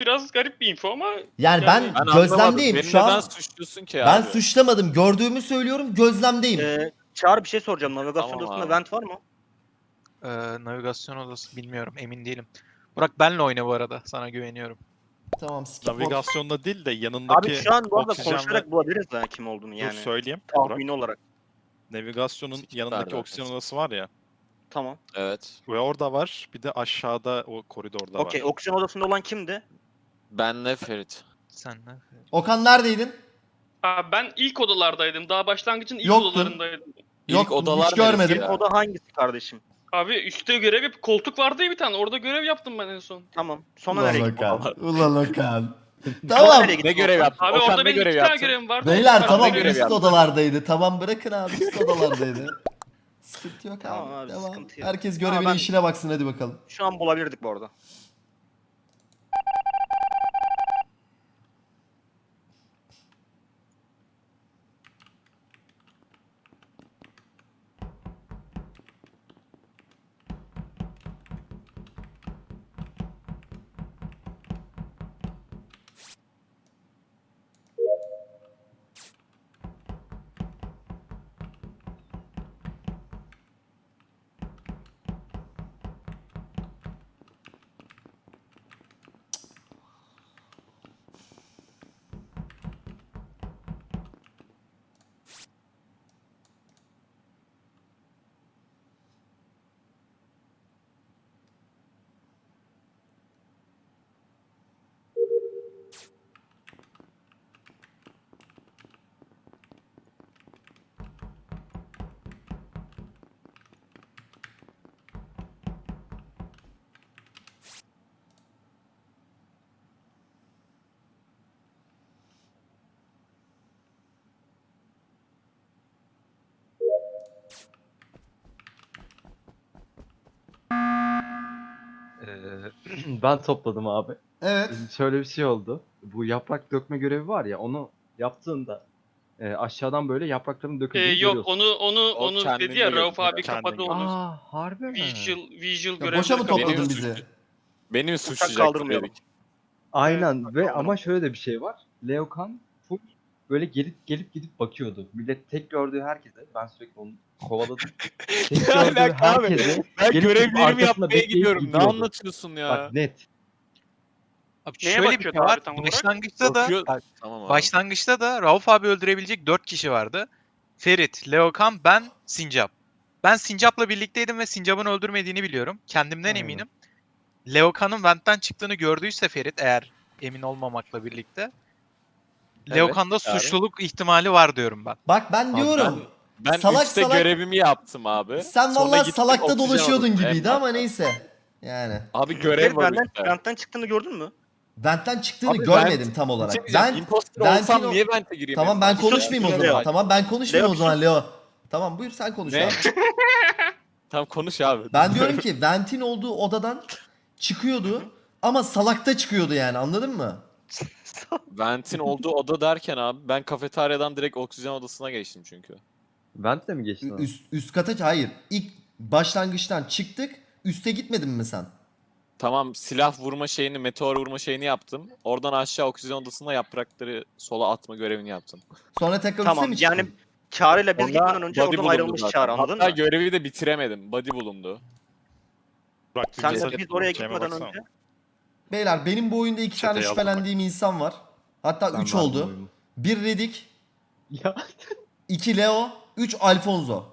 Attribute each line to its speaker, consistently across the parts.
Speaker 1: biraz garip bir info ama
Speaker 2: Yani ben
Speaker 1: Yani
Speaker 3: Ben anlamadım.
Speaker 2: gözlemdeyim
Speaker 3: Beni
Speaker 2: şu an.
Speaker 3: suçluyorsun ki
Speaker 2: Ben
Speaker 3: abi?
Speaker 2: suçlamadım. Gördüğümü söylüyorum. Gözlemdeyim.
Speaker 4: Ee, Çağrı bir şey soracağım. Navigasyon
Speaker 3: Tamam
Speaker 4: odasında vent var mı?
Speaker 5: Ee, navigasyon odası bilmiyorum emin değilim. Burak benle oyna bu arada sana güveniyorum.
Speaker 2: Tamam skip.
Speaker 6: Navigasyonda değil de yanındaki
Speaker 4: Abi şu an bu arada konuşarak bulabiliriz ha kim olduğunu
Speaker 6: Dur
Speaker 4: yani.
Speaker 6: söyleyeyim. Burak.
Speaker 4: Tahmini olarak.
Speaker 6: Navigasyonun
Speaker 3: Skip
Speaker 6: yanındaki oksijen odası var ya.
Speaker 4: Tamam.
Speaker 3: Evet.
Speaker 6: Ve orada var. Bir de aşağıda o koridorda
Speaker 4: Okey.
Speaker 6: var.
Speaker 4: Oksijen odasında olan kimdi?
Speaker 3: Benle Ferit.
Speaker 5: Senle.
Speaker 2: Okan neredeydin?
Speaker 1: Aa, ben ilk odalardaydım. Daha başlangıcın ilk
Speaker 2: Yoktun.
Speaker 1: odalarındaydım.
Speaker 3: İlk
Speaker 2: Yok
Speaker 3: odalar
Speaker 2: hiç görmedim.
Speaker 3: neresi ya?
Speaker 4: Oda hangisi kardeşim?
Speaker 1: Abi üstte görev yap koltuk vardı ya bir tane. Orada görev yaptım ben en son.
Speaker 4: Tamam. Sonra
Speaker 2: Ulan
Speaker 4: nereye gittin?
Speaker 2: Okan. Ulan Okan. Tamam.
Speaker 4: nereye
Speaker 3: Ne görev yaptın?
Speaker 1: Abi
Speaker 3: Okan
Speaker 1: orada
Speaker 3: ne
Speaker 1: benim
Speaker 3: görev
Speaker 1: iki tane
Speaker 3: yaptın?
Speaker 1: görevim vardı.
Speaker 2: Beyler
Speaker 1: Onlar
Speaker 2: tamam
Speaker 1: görev
Speaker 2: üst odalardaydı. Tamam bırakın abi üst odalardaydı. Sıkıntı yok abi.
Speaker 4: Tamam abi,
Speaker 2: Devam.
Speaker 4: sıkıntı yok.
Speaker 2: Herkes
Speaker 4: Ama ben-
Speaker 2: işine baksın hadi bakalım.
Speaker 4: Şu an bulabilirdik bu arada.
Speaker 7: Ee, ben topladım abi.
Speaker 2: Evet.
Speaker 7: Şöyle bir şey oldu. Bu yaprak dökme görevi var ya onu yaptığında e, aşağıdan böyle yaprakların
Speaker 1: Ee,
Speaker 7: döküldüğünü
Speaker 1: yok
Speaker 7: görüyorsun.
Speaker 1: onu onu
Speaker 3: O
Speaker 1: onu
Speaker 3: kendini
Speaker 1: dedi ya Rauf abi
Speaker 6: kendini
Speaker 1: kapadı onu.
Speaker 7: Aa harbi mi?
Speaker 1: Visual visual
Speaker 2: Ya
Speaker 1: görevleri
Speaker 2: boşa mı
Speaker 1: kapadı.
Speaker 2: topladın
Speaker 3: Benim
Speaker 2: bizi?
Speaker 3: suçum. Beni mi
Speaker 4: Uçak
Speaker 3: suçlayacak
Speaker 4: kaldırmayalım.
Speaker 3: dedik.
Speaker 7: Aynen ve ama şöyle de bir şey var. Leokan böyle gelip gelip gidip bakıyordu. Millet tek gördüğü herkese ben sürekli onu kovaladım. tek gördüğü
Speaker 3: alaka abi?
Speaker 7: herkese
Speaker 3: Ben
Speaker 7: gelip
Speaker 3: görevlerimi
Speaker 7: arkasında
Speaker 3: yapmaya
Speaker 7: bekleyip
Speaker 3: gidiyorum. Ne
Speaker 7: gidiyordu.
Speaker 3: anlatıyorsun ya?
Speaker 7: Bak net.
Speaker 5: Abi
Speaker 1: Neye
Speaker 5: şöyle bir
Speaker 1: bakıyordu
Speaker 5: şey var.
Speaker 1: tam olarak?
Speaker 5: Başlangıçta da
Speaker 3: Bakıyor- Tamam abi.
Speaker 5: başlangıçta da Rauf abi öldürebilecek 4 kişi vardı. Ferit, Leokan, ben, Sincap. Ben Sincap'la birlikteydim ve Sincap'ın öldürmediğini biliyorum. Kendimden
Speaker 7: Aynen.
Speaker 5: eminim. Leokan'ın Vent'ten çıktığını gördüyse Ferit eğer emin olmamakla birlikte Leokan'da
Speaker 3: Çağrı.
Speaker 5: suçluluk ihtimali var diyorum ben.
Speaker 2: Bak ben diyorum.
Speaker 3: Ben
Speaker 2: Salak
Speaker 3: üstte
Speaker 2: salak-
Speaker 3: görevimi yaptım abi.
Speaker 2: Sen
Speaker 3: Sonra
Speaker 2: vallahi
Speaker 3: gittim
Speaker 2: salakta dolaşıyordun gibiydi ama neyse. Yani.
Speaker 3: Abi görev var
Speaker 4: benden, çıktığını gördün mü?
Speaker 2: Vent'ten çıktığını
Speaker 3: Abi
Speaker 2: görmedim
Speaker 3: Vent-
Speaker 2: tam olarak.
Speaker 3: şey
Speaker 2: Ben
Speaker 3: imposter
Speaker 2: Vent'in
Speaker 3: olsam
Speaker 2: o-
Speaker 3: niye vente gireyim?
Speaker 2: Tamam
Speaker 3: en
Speaker 2: ben konuşmayayım o zaman. Tamam ben konuşmayayım o zaman Leo. Tamam buyur sen konuş
Speaker 3: Ne?
Speaker 2: abi.
Speaker 3: Tamam konuş abi.
Speaker 2: Ben diyorum ki Vent'in olduğu odadan çıkıyordu ama salakta çıkıyordu yani anladın mı?
Speaker 3: Vent'in olduğu oda derken abi ben kafeteryadan direkt oksijen odasına geçtim çünkü.
Speaker 7: Vent'le mi geçtin? abi?
Speaker 2: Üst, üst kata hayır. İlk başlangıçtan çıktık. Üste gitmedin mi sen?
Speaker 3: Tamam silah vurma şeyini, meteor vurma şeyini yaptım. Oradan aşağı oksijen odasına yaprakları sola atma görevini yaptım.
Speaker 2: Sonra tekrar
Speaker 4: Tamam
Speaker 2: üste mi çıktın?
Speaker 4: yani Çağrı ile biz gitmeden önce oradan
Speaker 3: bulundu
Speaker 4: ayrılmış
Speaker 3: zaten.
Speaker 4: Çağrı anladın
Speaker 3: Hatta
Speaker 4: mı?
Speaker 3: görevi de bitiremedim. Body bulundu.
Speaker 6: Bir
Speaker 4: Sen de biz oraya gitmeden
Speaker 6: baksana.
Speaker 4: önce.
Speaker 2: Beyler benim bu oyunda iki
Speaker 6: Çeteye
Speaker 2: tane şüphelendiğim insan var. Hatta
Speaker 7: Ben
Speaker 2: üç oldu. Bir Redik,
Speaker 7: Ya.
Speaker 2: iki Leo, üç Alfonso.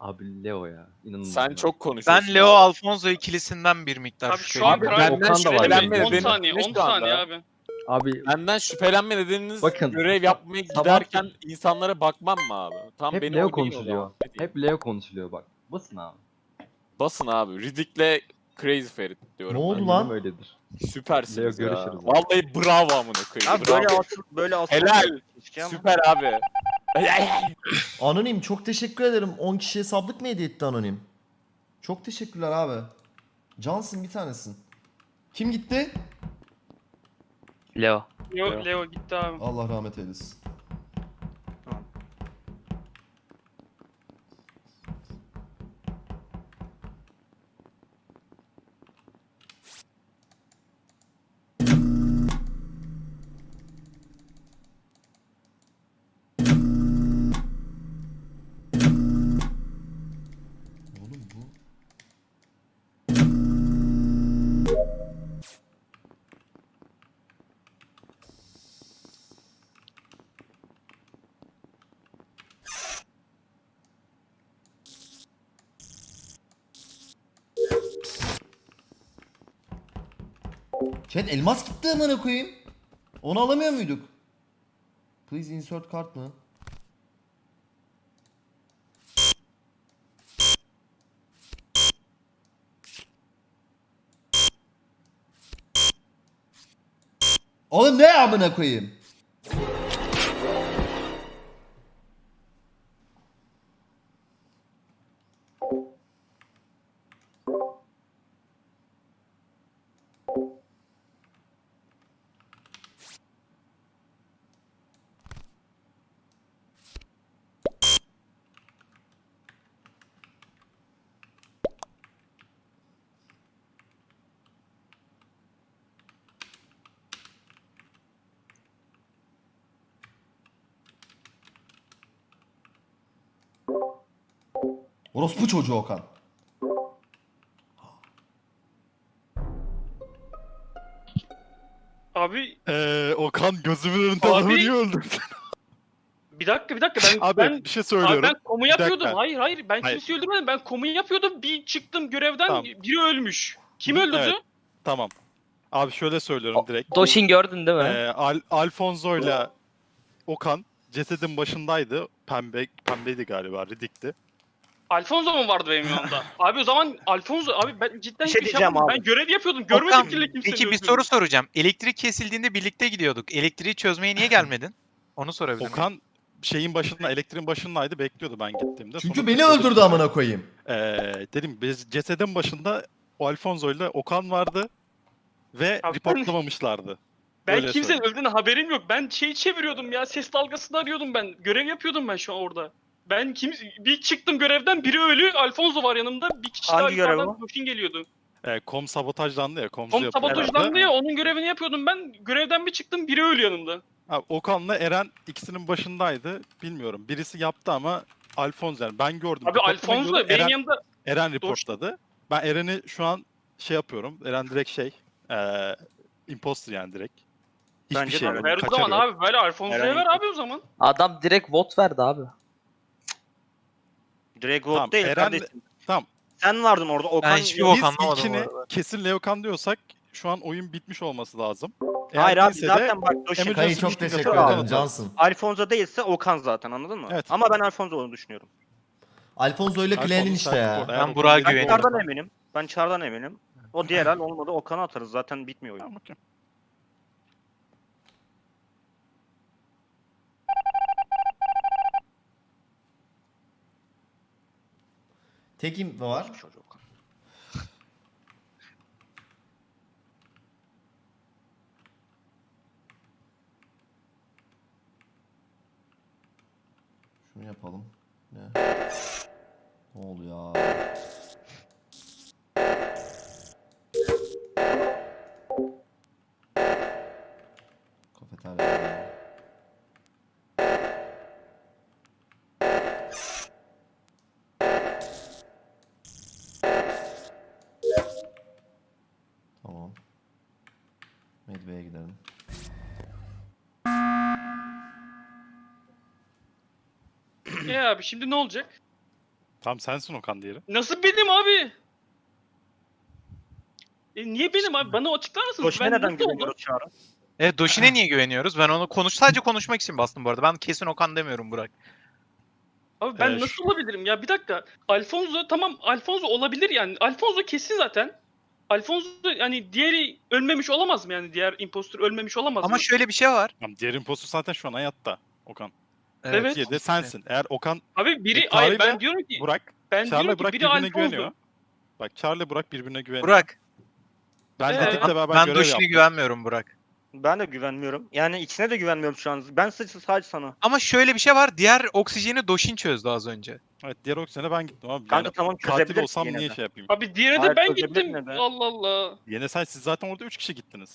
Speaker 7: Abi Leo ya. İnanılmaz.
Speaker 3: Sen
Speaker 7: ya.
Speaker 3: çok konuşuyorsun.
Speaker 5: Ben Leo Alfonso ikilisinden bir miktar
Speaker 1: Abi şu an
Speaker 3: benden şüphelenme
Speaker 7: yani.
Speaker 1: 10
Speaker 3: nedeni
Speaker 1: saniye
Speaker 3: ne
Speaker 1: 10
Speaker 3: şu anda?
Speaker 1: saniye abi.
Speaker 7: Abi
Speaker 3: Benden şüphelenme nedeniniz
Speaker 7: Bakın,
Speaker 3: görev yapmaya
Speaker 7: sabah-
Speaker 3: giderken insanlara bakmam mı abi? Tam
Speaker 7: hep
Speaker 3: beni
Speaker 7: Leo konuşuluyor. Hep Leo konuşuluyor bak. Basın abi.
Speaker 3: Basın abi. Riddick'le Crazy Ferit diyorum.
Speaker 2: Ne oldu
Speaker 3: ben.
Speaker 2: lan?
Speaker 7: Öyledir.
Speaker 3: Süpersiniz
Speaker 7: Leo
Speaker 3: ya.
Speaker 7: görüşürüz.
Speaker 3: Vallahi bravo amına koyayım.
Speaker 4: Abi
Speaker 3: bravo.
Speaker 4: böyle asıl böyle asıl.
Speaker 3: Helal. Süper abi.
Speaker 2: Anonim çok teşekkür ederim. 10 kişiye sablık mı hediye etti Anonim? Çok teşekkürler abi. Cansın bir tanesin. Kim gitti?
Speaker 8: Leo.
Speaker 1: Leo,
Speaker 3: Leo.
Speaker 1: Leo gitti abi.
Speaker 2: Allah rahmet eylesin. Chat elmas gitti amına koyayım. Onu alamıyor muyduk? Please insert kart mı? Oğlum ne amına koyayım? Orospu çocuğu Okan.
Speaker 1: Abi
Speaker 6: Ee, Okan gözümün önünde
Speaker 1: Abi-
Speaker 6: adamı niye öldürdün?
Speaker 1: bir dakika bir dakika ben
Speaker 6: Abi
Speaker 1: ben
Speaker 6: bir şey
Speaker 1: Abi
Speaker 6: söylüyorum.
Speaker 1: ben komu yapıyordum. Hayır hayır ben
Speaker 6: Hayır.
Speaker 1: kimseyi öldürmedim. Ben komu yapıyordum. Bir çıktım görevden
Speaker 6: Tamam.
Speaker 1: biri ölmüş. Kim öldürdü?
Speaker 6: evet. Tamam. Abi şöyle söylüyorum direkt.
Speaker 8: Doşin gördün değil mi?
Speaker 6: Ee, Al Alfonso ile Okan cesedin başındaydı. Pembe pembeydi galiba, Ridik'ti.
Speaker 1: Alfonso mu vardı benim yanımda? abi o zaman Alfonso abi ben cidden
Speaker 4: Bir şey
Speaker 1: yapmadım.
Speaker 4: abi.
Speaker 1: Ben görev yapıyordum.
Speaker 5: Okan,
Speaker 1: Görmedim ki kimse
Speaker 5: Peki bir soru soracağım. Elektrik kesildiğinde birlikte gidiyorduk. Elektriği çözmeye niye gelmedin? Onu sorabilir miyim?
Speaker 6: Okan şeyin başında, elektriğin başındaydı, bekliyordu ben gittiğimde.
Speaker 2: Çünkü
Speaker 6: Sonra
Speaker 2: beni öldürdü amına koyayım.
Speaker 6: Ee, dedim biz cesedin başında o Alfonso ile Okan vardı ve
Speaker 1: Abi ben-
Speaker 6: reportlamamışlardı.
Speaker 1: Ben
Speaker 6: Öyle
Speaker 1: kimsenin
Speaker 6: söyleyeyim.
Speaker 1: öldüğüne haberim yok. Ben şeyi çeviriyordum ya. Ses dalgasını arıyordum ben. Görev yapıyordum ben şu an orada. Ben kim bir çıktım görevden biri ölü. Alfonso var yanımda. Bir kişi daha
Speaker 4: Hangi görev
Speaker 1: yukarıdan geliyordu.
Speaker 6: Ee, kom sabotajlandı ya, komzu
Speaker 1: Kom
Speaker 6: yapıyorlardı.
Speaker 1: sabotajlandı ya onun görevini yapıyordum ben. Görevden bir çıktım biri ölü yanımda.
Speaker 6: Abi, Okan'la Eren ikisinin başındaydı. Bilmiyorum. Birisi yaptı ama Alfonso yani ben gördüm.
Speaker 1: Abi
Speaker 6: reportlama
Speaker 1: Alfonso benim
Speaker 6: Eren,
Speaker 1: yanımda
Speaker 6: Eren reportladı. Ben Eren'i şu an şey yapıyorum. Eren direkt şey, eee imposter yani direkt. Hiçbir
Speaker 4: Bence de
Speaker 6: şey yok.
Speaker 1: ver o
Speaker 6: kaçarı
Speaker 1: zaman
Speaker 6: yok.
Speaker 1: abi. Ver Alfonso'ya ver abi o zaman.
Speaker 8: Adam direkt vote verdi abi.
Speaker 4: Vote
Speaker 6: Tamam,
Speaker 4: değil
Speaker 6: Eren-
Speaker 4: kardeşim.
Speaker 6: tamam.
Speaker 4: Sen vardın orada Okan.
Speaker 5: hiçbir
Speaker 4: yok.
Speaker 5: bok
Speaker 6: Biz
Speaker 5: arada.
Speaker 6: kesin Leokan diyorsak şu an oyun bitmiş olması lazım. Eğer
Speaker 4: Hayır abi
Speaker 6: de
Speaker 4: zaten bak Doşin.
Speaker 2: Kayı çok teşekkür ederim Cansın.
Speaker 4: Alfonso değilse Okan zaten anladın mı?
Speaker 6: Evet.
Speaker 4: Ama ben Alfonso olduğunu düşünüyorum.
Speaker 2: Alfonso ile Clan'in işte ya.
Speaker 5: Ben
Speaker 6: Okan
Speaker 5: Burak'a
Speaker 4: Ben
Speaker 5: güveniyorum.
Speaker 6: doğru.
Speaker 4: Çar'dan eminim. Ben Çar'dan eminim. O diğer el olmadı Okan'ı atarız zaten bitmiyor oyun.
Speaker 6: Tamam, okey.
Speaker 2: Tekim var.
Speaker 4: Çocuğu Okan.
Speaker 2: Şunu yapalım. Ne? Ne oluyor?
Speaker 1: Abi şimdi ne olacak?
Speaker 6: Tamam sensin Okan diğeri.
Speaker 1: Nasıl benim abi? E niye benim abi? Bana açıklar mısınız?
Speaker 4: Doşin'e
Speaker 1: Ben
Speaker 4: neden
Speaker 1: nasıl oldum?
Speaker 4: güveniyoruz Çağrı?
Speaker 5: Evet Doşin'e niye güveniyoruz? Ben onu konuş sadece konuşmak için bastım bu arada. Ben kesin Okan demiyorum Burak.
Speaker 1: Abi ben
Speaker 6: Ee,
Speaker 1: nasıl olabilirim ya? Bir dakika. Alfonso tamam Alfonso olabilir yani. Alfonso kesin zaten. Alfonso yani diğeri ölmemiş olamaz mı yani? Diğer impostor ölmemiş olamaz
Speaker 5: Ama
Speaker 1: mı?
Speaker 5: şöyle bir şey var.
Speaker 6: Tamam, diğer imposter zaten şu an hayatta. Okan.
Speaker 1: Evet.
Speaker 6: Diğeri de sensin. Eğer Okan,
Speaker 1: Abi biri
Speaker 6: E,
Speaker 1: hayır ben diyorum ki
Speaker 6: Burak,
Speaker 1: ben diyorum
Speaker 6: Charlie
Speaker 1: ki
Speaker 6: Burak
Speaker 1: biri
Speaker 6: birbirine güveniyor. Bak Charlie Burak birbirine güveniyor.
Speaker 5: Burak.
Speaker 6: Ben
Speaker 1: Ee,
Speaker 6: Ridik'le beraber
Speaker 5: Ben
Speaker 6: görev yaptım.
Speaker 5: güvenmiyorum Burak.
Speaker 4: Ben de güvenmiyorum. Yani ikisine de güvenmiyorum şu an. Ben sadece, sadece sana.
Speaker 5: Ama şöyle bir şey var. Diğer oksijeni Doşin çözdü az önce.
Speaker 6: Evet diğer oksijene ben gittim abi.
Speaker 4: Kanka
Speaker 6: Yani
Speaker 4: tamam
Speaker 6: katil olsam niye
Speaker 4: de.
Speaker 6: şey yapayım?
Speaker 1: Abi diğerine de ben gittim.
Speaker 4: be?
Speaker 1: Allah Allah.
Speaker 6: Yine sen siz zaten orada 3 kişi gittiniz.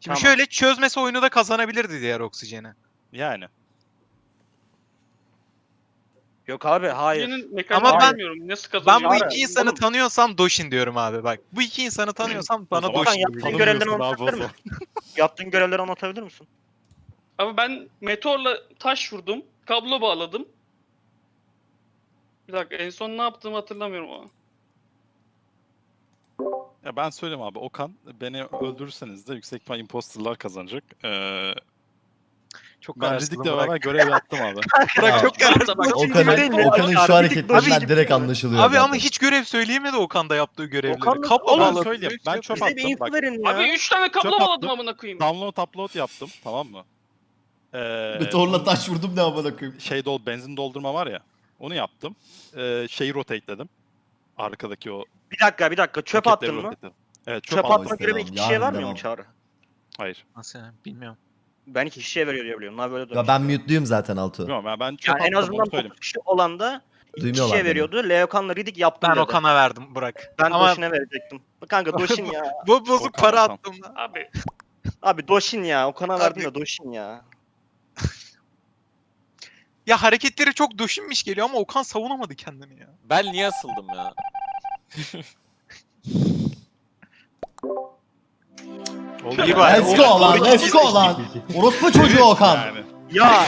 Speaker 5: Şimdi
Speaker 4: Tamam.
Speaker 5: şöyle çözmese oyunu da kazanabilirdi diğer oksijeni.
Speaker 6: Yani.
Speaker 4: Yok abi hayır.
Speaker 1: Birinin
Speaker 5: Ama ben-
Speaker 1: bilmiyorum. Nasıl
Speaker 5: Ben bu iki insanı
Speaker 4: oğlum.
Speaker 5: tanıyorsam Doşin diyorum abi bak. Bu iki insanı tanıyorsam bana
Speaker 6: zaman
Speaker 5: Doşin
Speaker 4: yaptığın
Speaker 6: Tanımıyorsun o
Speaker 4: anlatabilir misin? Yaptığın görevleri anlatabilir misin?
Speaker 1: Abi ben meteorla taş vurdum. Kablo bağladım. Bir dakika en son ne yaptığımı hatırlamıyorum ama.
Speaker 6: Ya ben söyleyeyim abi Okan beni öldürürseniz de yüksek ihtimal imposterlar kazanacak. Ee,
Speaker 5: Çok
Speaker 6: ben
Speaker 5: kararsızım
Speaker 6: Ridik'le
Speaker 5: Burak.
Speaker 6: beraber görev yaptım abi.
Speaker 5: Bırak çok kararsız.
Speaker 1: tamam.
Speaker 2: Okan'ın? Okan'ın şu hareketlerinden
Speaker 4: abi,
Speaker 2: direkt anlaşılıyor
Speaker 5: Abi ama
Speaker 2: zaten.
Speaker 5: hiç görev söyleyemedi Okan da yaptığı görevleri.
Speaker 4: Okan
Speaker 5: Kapla
Speaker 4: Oğlum,
Speaker 6: ben
Speaker 5: bağladı.
Speaker 6: söyleyeyim. Ben çöp attım. Bak.
Speaker 1: Abi 3 tane
Speaker 6: Çöp
Speaker 1: bağladım amına koyayım.
Speaker 6: download upload yaptım tamam mı? Ee,
Speaker 2: Meteorla taş vurdum ne amına koyayım.
Speaker 6: şey dol benzin doldurma var ya. Onu yaptım. Ee, şeyi rotateledim. Arkadaki o
Speaker 4: Bir dakika bir dakika çöp attın mı?
Speaker 6: Evet çöp,
Speaker 4: Çöp atma görevi
Speaker 2: Yarın
Speaker 4: vermiyor
Speaker 2: devam.
Speaker 4: mu Çağrı?
Speaker 6: Hayır.
Speaker 5: Nasıl yani bilmiyorum.
Speaker 4: Ben iki kişiye veriyor diye biliyorum. Böyle
Speaker 2: Ya ben mute'luyum zaten Altu.
Speaker 6: Bilmiyorum ya ben çöp
Speaker 4: Yani en azından
Speaker 6: onu söyleyeyim.
Speaker 4: 9 kişi olan da iki
Speaker 2: Duymuyorlar
Speaker 4: kişiye
Speaker 2: beni.
Speaker 4: veriyordu. Leokan'la Ridik yaptım
Speaker 5: Ben
Speaker 4: dedi.
Speaker 5: Okan'a verdim Burak.
Speaker 4: Ben
Speaker 5: Ama
Speaker 4: Doşin'e verecektim. Kanka Doşin ya.
Speaker 5: bu bozuk
Speaker 6: Okan,
Speaker 5: para
Speaker 6: Okan.
Speaker 5: attım.
Speaker 1: Abi
Speaker 4: Abi Doşin ya. Okan'a verdim de Doşin ya.
Speaker 5: Ya hareketleri çok döşinmiş geliyor ama Okan savunamadı kendini ya.
Speaker 3: Ben niye asıldım ya?
Speaker 5: İyi
Speaker 6: ya.
Speaker 5: bari.
Speaker 2: Let's go lan, let's go lan. Orospu çocuğu Okan.
Speaker 6: Yani.
Speaker 4: Ya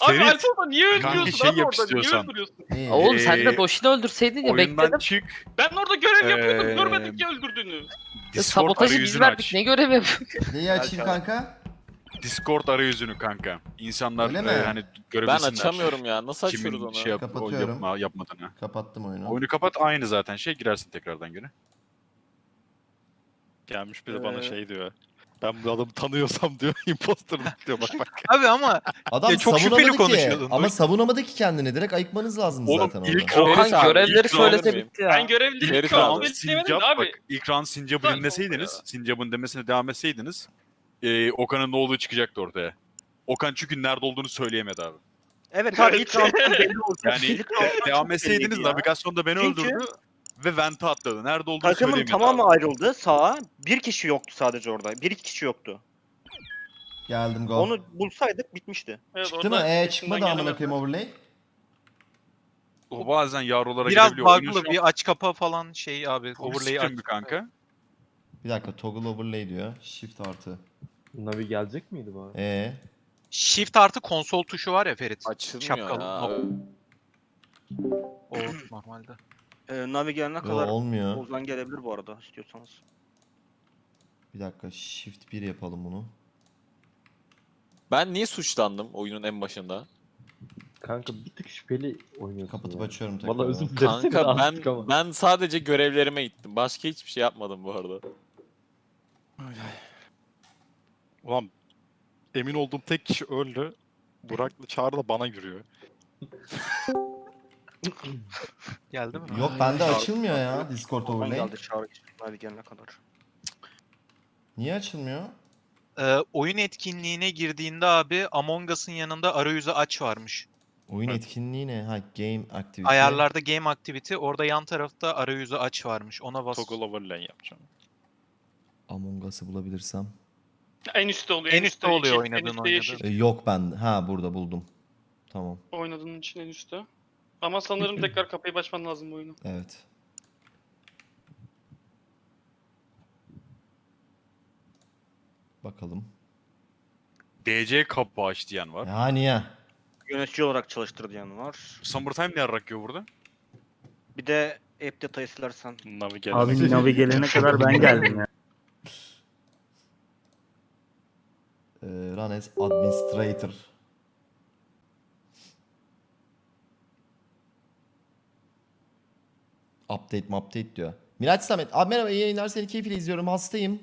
Speaker 1: Abi
Speaker 6: Ferit,
Speaker 1: Alfonso niye öldürüyorsun
Speaker 9: kanki şey
Speaker 1: abi
Speaker 9: yap
Speaker 1: orada? Niye
Speaker 9: istiyorsan.
Speaker 1: öldürüyorsun?
Speaker 2: İyi.
Speaker 8: Oğlum sen de
Speaker 9: Ee,
Speaker 8: Doşin'i öldürseydin ya
Speaker 9: Oyundan
Speaker 8: bekledim.
Speaker 9: çık.
Speaker 1: Ben orada görev yapıyordum.
Speaker 9: Ee,
Speaker 1: Görmedim ki öldürdüğünü.
Speaker 8: Ya
Speaker 9: Discord
Speaker 8: sabotajı biz
Speaker 9: arayüzünü
Speaker 8: verdik.
Speaker 9: aç.
Speaker 8: Ne görev yapıyorsun?
Speaker 2: Neyi açayım kanka?
Speaker 9: Discord arayüzünü kanka. İnsanlar
Speaker 2: Öyle
Speaker 9: e,
Speaker 2: mi?
Speaker 9: hani
Speaker 3: Ben
Speaker 9: görebilsinler.
Speaker 3: açamıyorum ya. Nasıl
Speaker 9: Kimin
Speaker 3: açıyoruz onu?
Speaker 9: şey yap, o
Speaker 2: Kapatıyorum.
Speaker 9: yapma, yapmadığını.
Speaker 2: Kapattım oyunu.
Speaker 9: Oyunu kapat aynı zaten şey girersin tekrardan geri.
Speaker 6: Gelmiş bir de bana
Speaker 4: Ee,
Speaker 6: şey diyor. Ben bu adamı tanıyorsam diyor imposterım diyor bak bak.
Speaker 5: Abi ama
Speaker 2: Adam
Speaker 5: Ya çok
Speaker 2: savunamadı
Speaker 5: şüpheli
Speaker 2: ki.
Speaker 5: konuşuyordun.
Speaker 2: Ama
Speaker 5: Duy-
Speaker 2: savunamadı ki kendini. Direkt ayıkmanız lazım
Speaker 9: Oğlum,
Speaker 2: zaten
Speaker 9: ilk-
Speaker 2: orada.
Speaker 8: Okan
Speaker 3: abi,
Speaker 8: görevleri
Speaker 3: ilk
Speaker 8: söylese
Speaker 3: round
Speaker 8: bitti ya.
Speaker 1: Ben şu an
Speaker 3: abi,
Speaker 9: Sincap
Speaker 1: de abi.
Speaker 9: bak ilk round Sincap'ı dinleseydiniz. Sincap'ın demesine devam etseydiniz e, Okan'ın ne olduğu çıkacaktı ortaya. Okan çünkü nerede olduğunu söyleyemedi abi.
Speaker 4: evet abi ilk round'dan belli oldu.
Speaker 9: Yani devam etseydiniz navigasyonda beni
Speaker 4: Çünkü-
Speaker 9: öldürdü ve vente atladı. Nerede olduğunu
Speaker 4: Takımın
Speaker 9: söyleyemedi
Speaker 4: tamamı
Speaker 9: abi.
Speaker 4: ayrıldı sağa. Bir kişi yoktu sadece orada. Bir iki kişi yoktu.
Speaker 2: Geldim go.
Speaker 4: Onu bulsaydık bitmişti.
Speaker 1: Evet,
Speaker 2: Çıktı mı? Ee çıkmadı amına koyayım overlay.
Speaker 9: O bazen yavrulara
Speaker 5: biraz
Speaker 9: girebiliyor. Oyunun
Speaker 5: bug'lı bir aç kapa falan şey abi. Overlay'i aç.
Speaker 9: kanka.
Speaker 2: Bir dakika toggle overlay diyor. Shift artı.
Speaker 7: Navi gelecek miydi bu arada?
Speaker 2: Ee.
Speaker 5: Shift artı konsol tuşu var ya Ferit.
Speaker 3: Açılmıyor
Speaker 5: Şapkalı.
Speaker 3: ya.
Speaker 5: Nok- O normalde.
Speaker 4: Ee, Navi gelene
Speaker 2: Yo,
Speaker 4: kadar
Speaker 2: olmuyor.
Speaker 4: Ozan gelebilir bu arada istiyorsanız.
Speaker 2: Bir dakika shift 1 yapalım bunu.
Speaker 3: Ben niye suçlandım oyunun en başında?
Speaker 7: Kanka bir tık şüpheli oynuyorsun
Speaker 2: Kapatıp
Speaker 7: ya.
Speaker 2: açıyorum tekrar.
Speaker 7: Valla özür dilerim
Speaker 3: Kanka ben ben sadece görevlerime gittim. Başka hiçbir şey yapmadım bu arada.
Speaker 6: Ulan emin olduğum tek kişi öldü. Burak'la Çağrı da bana yürüyor.
Speaker 5: Geldi mi?
Speaker 2: Yok bende açılmıyor ya Discord
Speaker 4: Ozan
Speaker 2: overlay.
Speaker 4: geldi çağrı Navi gelene kadar.
Speaker 2: Niye açılmıyor?
Speaker 5: Ee, oyun etkinliğine girdiğinde abi Among Us'ın yanında arayüzü aç varmış.
Speaker 2: Oyun
Speaker 6: Evet.
Speaker 2: etkinliği ne? Ha game activity.
Speaker 5: Ayarlarda Game Activity orada yan tarafta arayüzü aç varmış. Ona bas.
Speaker 6: Toggle overlay yapacağım.
Speaker 2: Among Us'ı bulabilirsem.
Speaker 1: En üstte oluyor.
Speaker 5: En üstte oluyor
Speaker 1: yeşil,
Speaker 5: oynadığın,
Speaker 1: En üstte
Speaker 5: oynadığın.
Speaker 2: Ee, yok ben. Ha burada buldum. Tamam.
Speaker 1: Oynadığın için en üstte. Ama sanırım tekrar kapıyı açman lazım bu oyunu.
Speaker 2: Evet. Bakalım.
Speaker 9: DC kapı aç diyen var.
Speaker 2: Yani ya.
Speaker 4: Yönetici olarak çalıştır diyen var.
Speaker 9: Summertime ne yarak yiyor burada?
Speaker 4: Bir de app detayı silersen.
Speaker 6: Navi gelene
Speaker 10: Abi Navi gelene kadar ben geldim ya.
Speaker 2: Ee, run as administrator. Update mi update diyor. Miraç Samet. Abi merhaba iyi yayınlar seni keyifle izliyorum hastayım.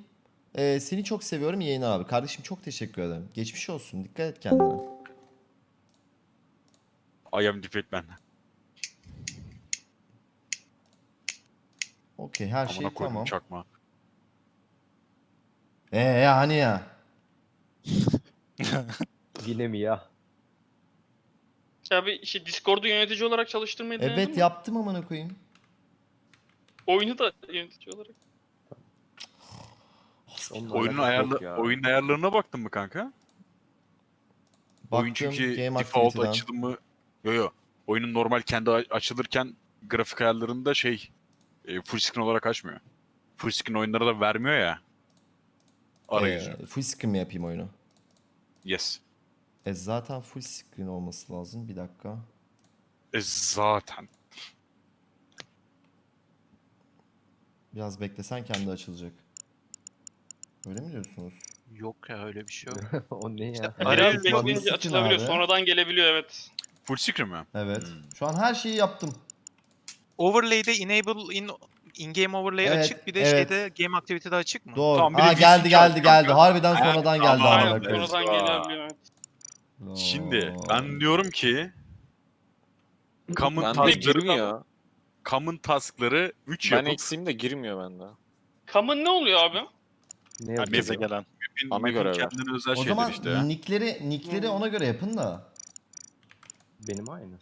Speaker 2: Ee, seni çok seviyorum iyi yayınlar abi. Kardeşim çok teşekkür ederim. Geçmiş olsun dikkat et kendine.
Speaker 9: I am defeat
Speaker 2: Okey her şey
Speaker 9: Amına koydum
Speaker 2: tamam.
Speaker 9: çakma.
Speaker 2: Ee ya hani ya.
Speaker 7: Yine mi ya?
Speaker 1: Abi işte Discord'u yönetici olarak çalıştırmayı denedin
Speaker 2: Evet
Speaker 1: mi?
Speaker 2: yaptım amına koyayım.
Speaker 1: Oyunu da yönetici olarak.
Speaker 7: Onunla
Speaker 9: Oyunun
Speaker 7: alakası yok ya.
Speaker 9: oyun ayarlarına baktın mı kanka? Oyun çünkü
Speaker 2: game
Speaker 9: default
Speaker 2: activity'den.
Speaker 9: açılımı yo yo. Oyunun normal kendi a- açılırken grafik ayarlarında şey e, full screen olarak açmıyor. Full screen oyunları da vermiyor ya. Arayüzü.
Speaker 2: Ee, full screen mi yapayım oyunu?
Speaker 9: Yes.
Speaker 2: E zaten full screen olması lazım. Bir dakika.
Speaker 9: E zaten.
Speaker 2: Biraz beklesen kendi açılacak. Öyle mi diyorsunuz?
Speaker 5: Yok ya öyle bir şey yok.
Speaker 7: o ne ya?
Speaker 5: İşte
Speaker 2: arayüz
Speaker 1: bekleyince açılabiliyor. Sonradan gelebiliyor evet.
Speaker 9: Full screen mi? Hmm.
Speaker 2: Evet.
Speaker 9: Hmm.
Speaker 2: Şu an her şeyi yaptım.
Speaker 5: Overlay'de enable in in-game overlay
Speaker 2: Evet,
Speaker 5: açık bir de
Speaker 2: evet.
Speaker 5: şeyde game activity'de açık mı?
Speaker 2: Doğru.
Speaker 9: Tamam, bir de
Speaker 2: Aa
Speaker 9: VC
Speaker 2: geldi geldi geldi. Harbiden
Speaker 9: Ha,
Speaker 2: sonradan geldi
Speaker 9: tamam.
Speaker 2: amına
Speaker 1: Aynen
Speaker 2: koyayım.
Speaker 1: sonradan evet.
Speaker 9: Şimdi ben diyorum ki common
Speaker 3: Bende
Speaker 9: taskları,
Speaker 3: girmiyor.
Speaker 9: common taskları 3
Speaker 3: Ben
Speaker 9: yapıp
Speaker 3: eksiğim de girmiyor bende.
Speaker 1: Common ne oluyor abi?
Speaker 7: Ne
Speaker 9: Yani
Speaker 6: Herkese
Speaker 7: yazıyor?
Speaker 6: gelen.
Speaker 9: map'in-
Speaker 3: Ana
Speaker 9: map'in
Speaker 3: görev.
Speaker 9: kendine özel
Speaker 2: O
Speaker 9: şeyler
Speaker 2: zaman
Speaker 9: işte
Speaker 2: nickleri nickleri ona göre yapın da.
Speaker 7: Benim aynı.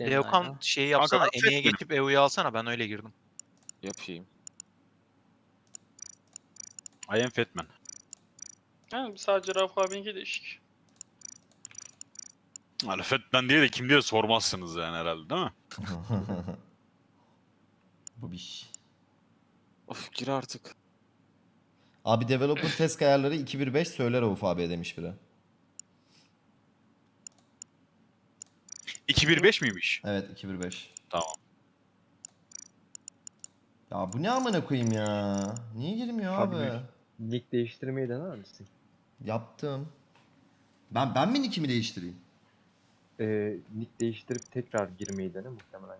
Speaker 5: Leokan şeyi yapsana,
Speaker 9: Kanka,
Speaker 5: Ene'ye
Speaker 9: affetme.
Speaker 5: geçip EU'yu alsana ben öyle girdim.
Speaker 3: Yapayım.
Speaker 9: I am Fatman.
Speaker 1: Yani sadece Rauf abinki değişik.
Speaker 9: Yani Fatman diye de kim diye sormazsınız yani herhalde değil mi?
Speaker 2: Bu bir şey.
Speaker 3: Of gir artık.
Speaker 2: Abi developer test ayarları 2.1.5 söyler Rauf abiye demiş biri.
Speaker 9: 215 miymiş?
Speaker 2: Evet 2.1.5.
Speaker 9: Tamam.
Speaker 2: Ya bu ne amına koyayım ya? Niye girmiyor abi?
Speaker 7: Abi, Nick değiştirmeyi dener misin?
Speaker 2: Yaptım. Ben ben mi nickimi değiştireyim?
Speaker 7: Ee, nick değiştirip tekrar girmeyi dene muhtemelen.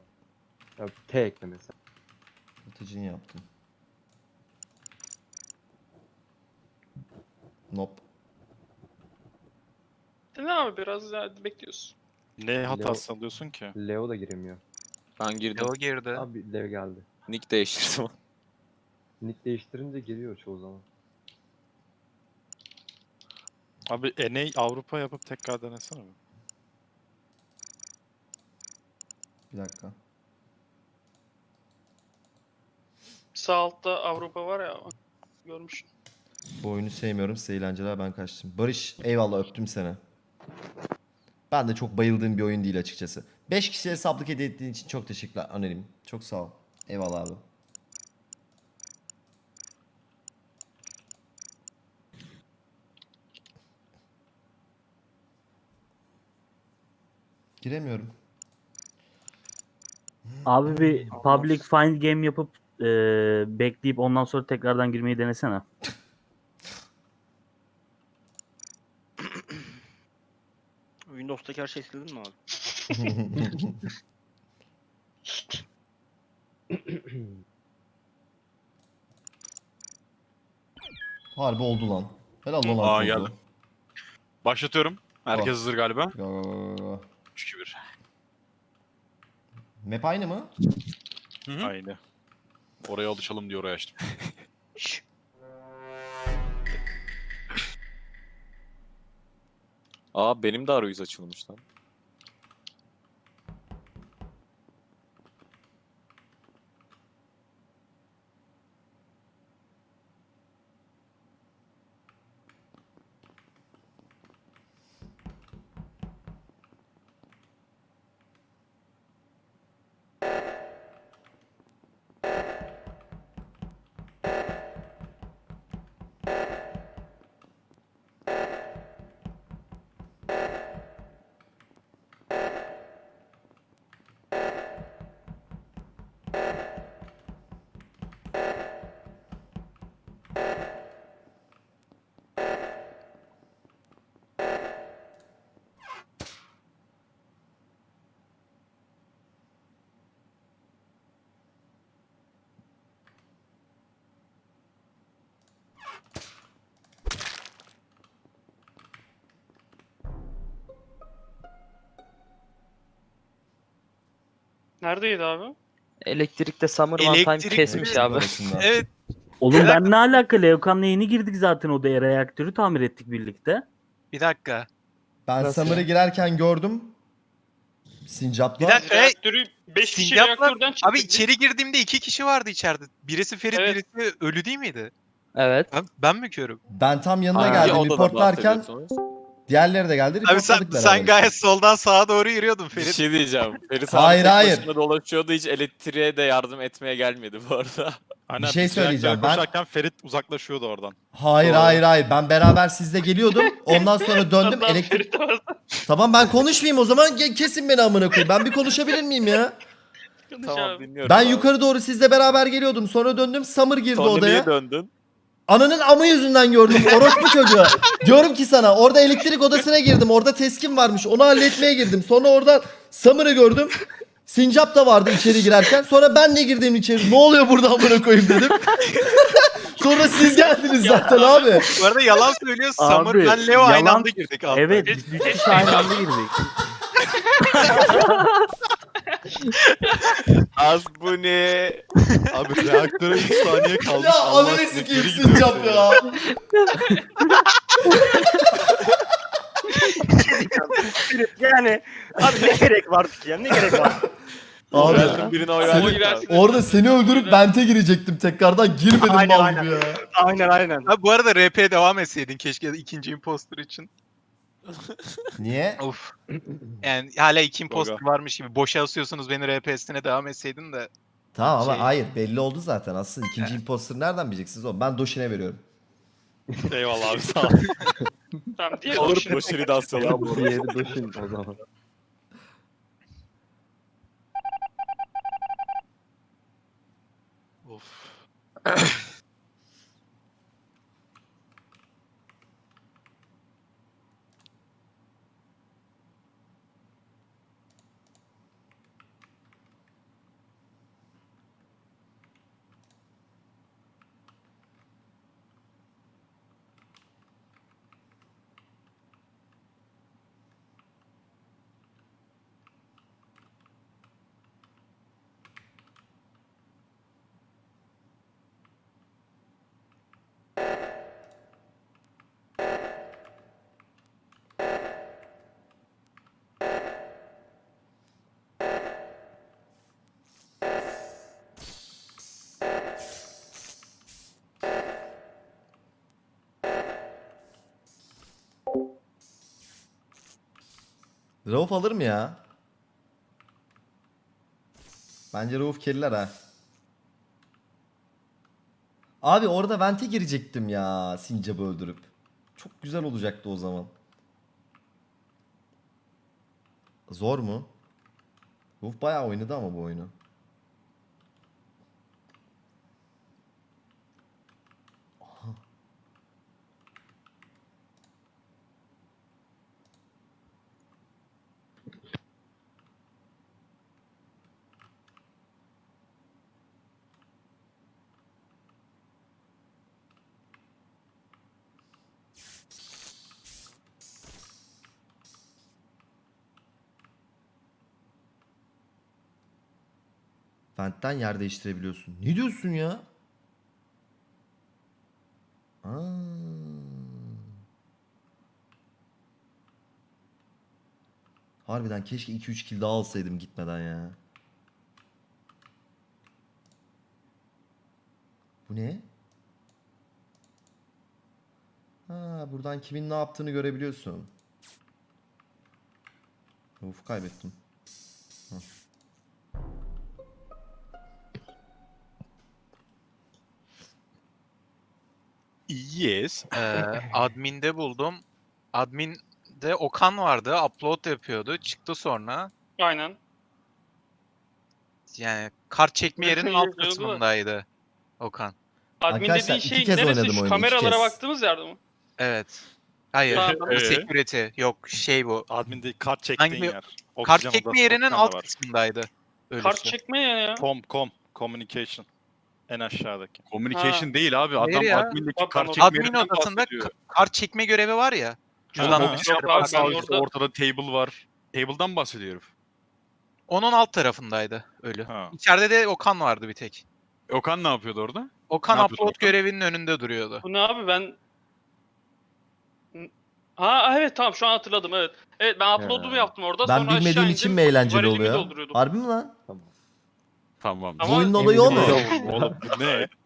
Speaker 7: Ya, T ekle mesela.
Speaker 2: Atıcını yaptım. Nope.
Speaker 1: Ne abi biraz daha bekliyoruz.
Speaker 6: Ne hatası alıyorsun ki?
Speaker 7: Leo da giremiyor.
Speaker 3: Ben girdim.
Speaker 5: Leo girdi.
Speaker 7: Abi Leo geldi.
Speaker 3: Nick değiştirdim.
Speaker 7: Nick değiştirince giriyor çoğu zaman.
Speaker 6: Abi NA Avrupa yapıp tekrar denesene mi?
Speaker 2: Bir dakika.
Speaker 1: Sağ altta Avrupa var ya. Görmüşüm.
Speaker 2: Bu oyunu sevmiyorum. Size eğlenceler ben kaçtım. Barış eyvallah öptüm seni. Ben de çok bayıldığım bir oyun değil açıkçası. 5 kişiye hesaplık hediye ettiğin için çok teşekkürler anonim. Çok sağ ol. Eyvallah abi. Giremiyorum.
Speaker 10: Abi bir public find game yapıp e, bekleyip ondan sonra tekrardan girmeyi denesene.
Speaker 4: Windows'taki her şey sildin mi abi?
Speaker 2: Harbi oldu lan. Helal lan
Speaker 9: Aa,
Speaker 2: oldu.
Speaker 9: geldim. Başlatıyorum. Herkes hazır galiba.
Speaker 2: Go, go, go, go.
Speaker 9: 3-2-1.
Speaker 2: Map aynı mı?
Speaker 9: Hı hı.
Speaker 6: Aynı.
Speaker 9: Oraya alışalım diye oraya açtım.
Speaker 3: Aa benim de arayüz açılmış lan.
Speaker 1: Neredeydi abi?
Speaker 8: Elektrikte Summer One Time
Speaker 5: Elektrik-
Speaker 8: kesmiş abi.
Speaker 2: Arasında.
Speaker 5: Evet.
Speaker 10: Oğlum ben ne alaka? Leokan'la yeni girdik zaten odaya. Reaktörü tamir ettik birlikte.
Speaker 5: Bir dakika.
Speaker 2: Ben
Speaker 7: Nasıl
Speaker 2: Summer'ı girerken gördüm. Sincap'la.
Speaker 5: Bir dakika.
Speaker 1: Reaktörü 5 kişi
Speaker 5: Sincap'la-
Speaker 1: reaktörden çıktı.
Speaker 5: Abi içeri girdiğimde iki kişi vardı içeride. Birisi Ferit,
Speaker 1: Evet.
Speaker 5: birisi ölü değil miydi?
Speaker 8: Evet.
Speaker 5: Ben, ben mi körüm?
Speaker 2: Ben tam yanına
Speaker 3: Hangi
Speaker 2: geldim
Speaker 3: odadan
Speaker 2: reportlarken
Speaker 3: bahsediyorsunuz?
Speaker 2: Diğerleri de geldi
Speaker 5: Abi sen,
Speaker 2: beraber.
Speaker 5: sen gayet soldan sağa doğru yürüyordun
Speaker 3: Bir
Speaker 5: Ferit.
Speaker 3: şey diyeceğim. Ferit
Speaker 2: Hayır, hayır.
Speaker 3: dolaşıyordu hiç elektriğe de yardım etmeye gelmedi bu arada.
Speaker 6: Aynen,
Speaker 2: şey
Speaker 6: biz reaktöre
Speaker 2: söyleyeceğim, ben-
Speaker 6: Koşarken Ferit uzaklaşıyordu oradan.
Speaker 2: Hayır
Speaker 3: Doğru.
Speaker 2: hayır hayır ben beraber sizle geliyordum. Ondan sonra döndüm elektrik. Tamam ben konuşmayayım o zaman kesin beni amına koyayım. Ben bir konuşabilir miyim ya?
Speaker 3: Tamam dinliyorum.
Speaker 2: Ben
Speaker 3: abi.
Speaker 2: yukarı doğru sizle beraber geliyordum. Sonra döndüm. Summer girdi
Speaker 3: Sonra
Speaker 2: odaya.
Speaker 3: niye döndün?
Speaker 2: Ananın amı yüzünden gördüm. Orospu çocuğu. Diyorum ki sana orada elektrik odasına girdim. Orada teskin varmış. Onu halletmeye girdim. Sonra oradan Summer'ı gördüm. Sincap da vardı içeri girerken. Sonra ben de girdim içeri. Ne oluyor burada amına koyayım dedim. Sonra siz geldiniz zaten abi.
Speaker 5: Bu arada yalan söylüyor.
Speaker 10: Abi,
Speaker 5: Summer ben Leo aynı
Speaker 10: yalan-
Speaker 5: anda girdik abi.
Speaker 10: Evet biz üç kişi aynı anda girdik.
Speaker 3: Az bu ne?
Speaker 6: Abi reaktöre 3 saniye kalmış.
Speaker 2: Ya ananı sikeyim Sincap ya.
Speaker 4: Yani abi ne gerek var ki ya ne gerek var?
Speaker 2: Abi
Speaker 3: Random birine oy
Speaker 2: Seni-
Speaker 3: verdik abi.
Speaker 1: versin.
Speaker 2: orada seni öldürüp bente girecektim tekrardan. Girmedim
Speaker 4: Aynen,
Speaker 2: mal
Speaker 4: aynen.
Speaker 2: gibi ya.
Speaker 4: Aynen aynen.
Speaker 5: Abi bu arada RP devam etseydin keşke ikinci imposter için.
Speaker 2: Niye?
Speaker 5: Of. Yani hala iki imposter varmış gibi. Boşa asıyorsunuz beni RP'sine devam etseydin de.
Speaker 2: Tamam ama
Speaker 5: Şey-
Speaker 2: hayır belli oldu zaten. Aslında ikinci imposter nereden bileceksiniz oğlum? Ben Doşin'e veriyorum.
Speaker 6: Eyvallah abi sağ ol.
Speaker 1: Tamam diğer
Speaker 3: Olur
Speaker 1: Doşin.
Speaker 3: boşeri dans
Speaker 7: Ya
Speaker 3: alalım.
Speaker 7: bu diğeri Doshin o zaman.
Speaker 6: Of.
Speaker 2: Rauf alır mı ya? Bence Rauf keriler ha. Abi orada vente girecektim ya Sincap'ı öldürüp. Çok güzel olacaktı o zaman. Zor mu? Rauf bayağı oynadı ama bu oyunu. Aha. Vent'ten yer değiştirebiliyorsun. Ne diyorsun ya? Aa. Harbiden keşke 2-3 kill daha alsaydım gitmeden ya. Bu ne? Ha, buradan kimin ne yaptığını görebiliyorsun. Of kaybettim.
Speaker 6: Yes.
Speaker 5: Ee, admin'de buldum. Admin'de Okan vardı. Upload yapıyordu. Çıktı sonra.
Speaker 1: Aynen.
Speaker 5: Yani kart çekme yerinin alt
Speaker 1: Yapıyordu
Speaker 5: kısmındaydı Okan.
Speaker 1: Admin
Speaker 2: Arkadaşlar,
Speaker 1: dediğin
Speaker 2: iki
Speaker 1: şey
Speaker 2: kez
Speaker 1: neresi?
Speaker 2: oynadım
Speaker 1: Şu
Speaker 2: oyunu, iki
Speaker 1: kameralara
Speaker 2: kez.
Speaker 1: baktığımız yerde mi?
Speaker 5: Evet. Hayır.
Speaker 1: Tamam,
Speaker 5: bu
Speaker 6: Ee?
Speaker 5: security. Yok şey bu.
Speaker 6: Admin'de kart çektiğin
Speaker 5: Hangi-
Speaker 6: yer.
Speaker 5: Kart
Speaker 6: Oksijen
Speaker 5: çekme
Speaker 6: odası
Speaker 5: yerinin alt
Speaker 6: var.
Speaker 5: kısmındaydı. Ölüsü.
Speaker 1: Kart çekme ya ya.
Speaker 6: Com, com, communication. En aşağıdaki.
Speaker 9: Communication değil abi. Adam
Speaker 5: Hayır ya.
Speaker 9: admindeki kart çekme
Speaker 5: Admin
Speaker 9: yerinden
Speaker 5: odasında
Speaker 9: bahsediyor.
Speaker 5: ka- kart çekme görevi var ya.
Speaker 1: Abi,
Speaker 9: üstte
Speaker 1: orada-
Speaker 9: ortada table var. Table'dan bahsediyor herif.
Speaker 5: Onun alt tarafındaydı ölü.
Speaker 6: Ha.
Speaker 5: İçeride de Okan vardı bir tek.
Speaker 9: Okan ne yapıyordu orada?
Speaker 5: Okan
Speaker 9: Ne yapıyordu
Speaker 5: upload
Speaker 9: Okan?
Speaker 5: görevinin önünde duruyordu.
Speaker 1: Bu ne abi ben... Ha evet tamam şu an hatırladım evet. Evet ben upload'umu yaptım orada
Speaker 2: Ben
Speaker 1: sonra aşağı
Speaker 2: bilmediğim
Speaker 1: indim,
Speaker 2: için mi eğlenceli
Speaker 1: varelimi
Speaker 2: oluyor?
Speaker 1: dolduruyordum.
Speaker 2: Harbi mi lan?
Speaker 9: Tamam.
Speaker 2: Bu
Speaker 1: Ama-
Speaker 2: oyunun olayı o mu?
Speaker 6: Oğlum bu ne?